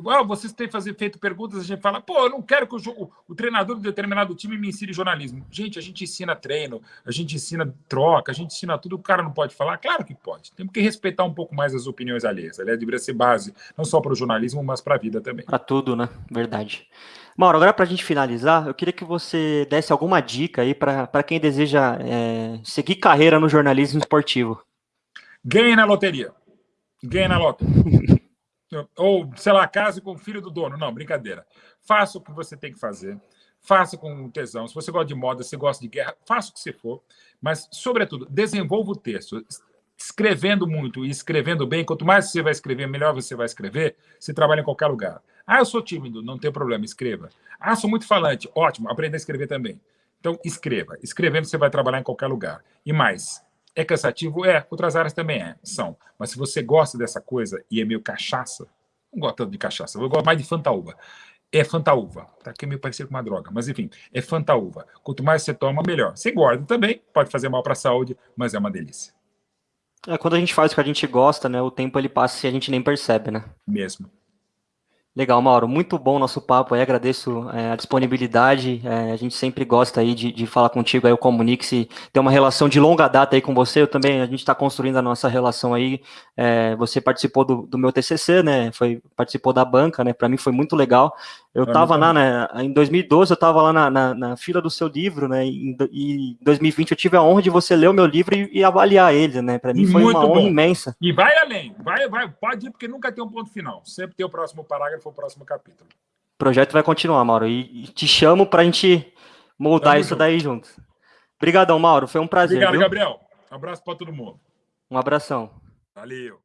Ah, vocês têm fazer, feito perguntas, a gente fala, pô, eu não quero que o, o, treinador de determinado time me ensine jornalismo. Gente, a gente ensina treino, a gente ensina troca, a gente ensina tudo, o cara não pode falar? Claro que pode. Temos que respeitar um pouco mais as opiniões alheias. Aliás, deveria ser base, não só para o jornalismo, mas para a vida também. Para tudo, né? Verdade. Mauro, agora para a gente finalizar, eu queria que você desse alguma dica aí para quem deseja é, seguir carreira no jornalismo esportivo. Ganhe na loteria. Ganhe na loteria. Ou, sei lá, case com o filho do dono. Não, brincadeira. Faça o que você tem que fazer. Faça com tesão. Se você gosta de moda, se gosta de guerra, faça o que você for. Mas, sobretudo, desenvolva o texto. Escrevendo muito e escrevendo bem, quanto mais você vai escrever, melhor você vai escrever. Você trabalha em qualquer lugar. Ah, eu sou tímido, não tem problema, escreva. Ah, sou muito falante, ótimo, aprenda a escrever também. Então, escreva. Escrevendo, você vai trabalhar em qualquer lugar. E mais, é cansativo? É. Outras áreas também é, são. Mas se você gosta dessa coisa e é meio cachaça, não gosto tanto de cachaça, eu gosto mais de fantaúva. É fantaúva, tá? Que é meio parecido com uma droga, mas enfim, é fantaúva. Quanto mais você toma, melhor. Você engorda também, pode fazer mal para a saúde, mas é uma delícia. É, quando a gente faz o que a gente gosta, né, o tempo ele passa e a gente nem percebe, né? Mesmo. Legal, Mauro. Muito bom nosso papo aí. Agradeço é, a disponibilidade. É, a gente sempre gosta aí de, de falar contigo aí, o Comunique-se tem uma relação de longa data aí com você. Eu também, a gente está construindo a nossa relação aí. É, você participou do, do, meu TCC, né? Foi, participou da banca, né? Para mim foi muito legal. Eu estava lá, né? Em 2012, eu estava lá na, na, na, fila do seu livro, né? E em 2020 eu tive a honra de você ler o meu livro e, e avaliar ele, né? Para mim foi uma honra bom. imensa. E vai além. Vai, vai, pode ir, porque nunca tem um ponto final. Sempre tem o próximo parágrafo o próximo capítulo. O projeto vai continuar, Mauro, e, e te chamo para a gente moldar Tamo isso junto. daí juntos. Obrigadão, Mauro, foi um prazer. Obrigado, viu? Gabriel. Um abraço para todo mundo. Um abração. Valeu.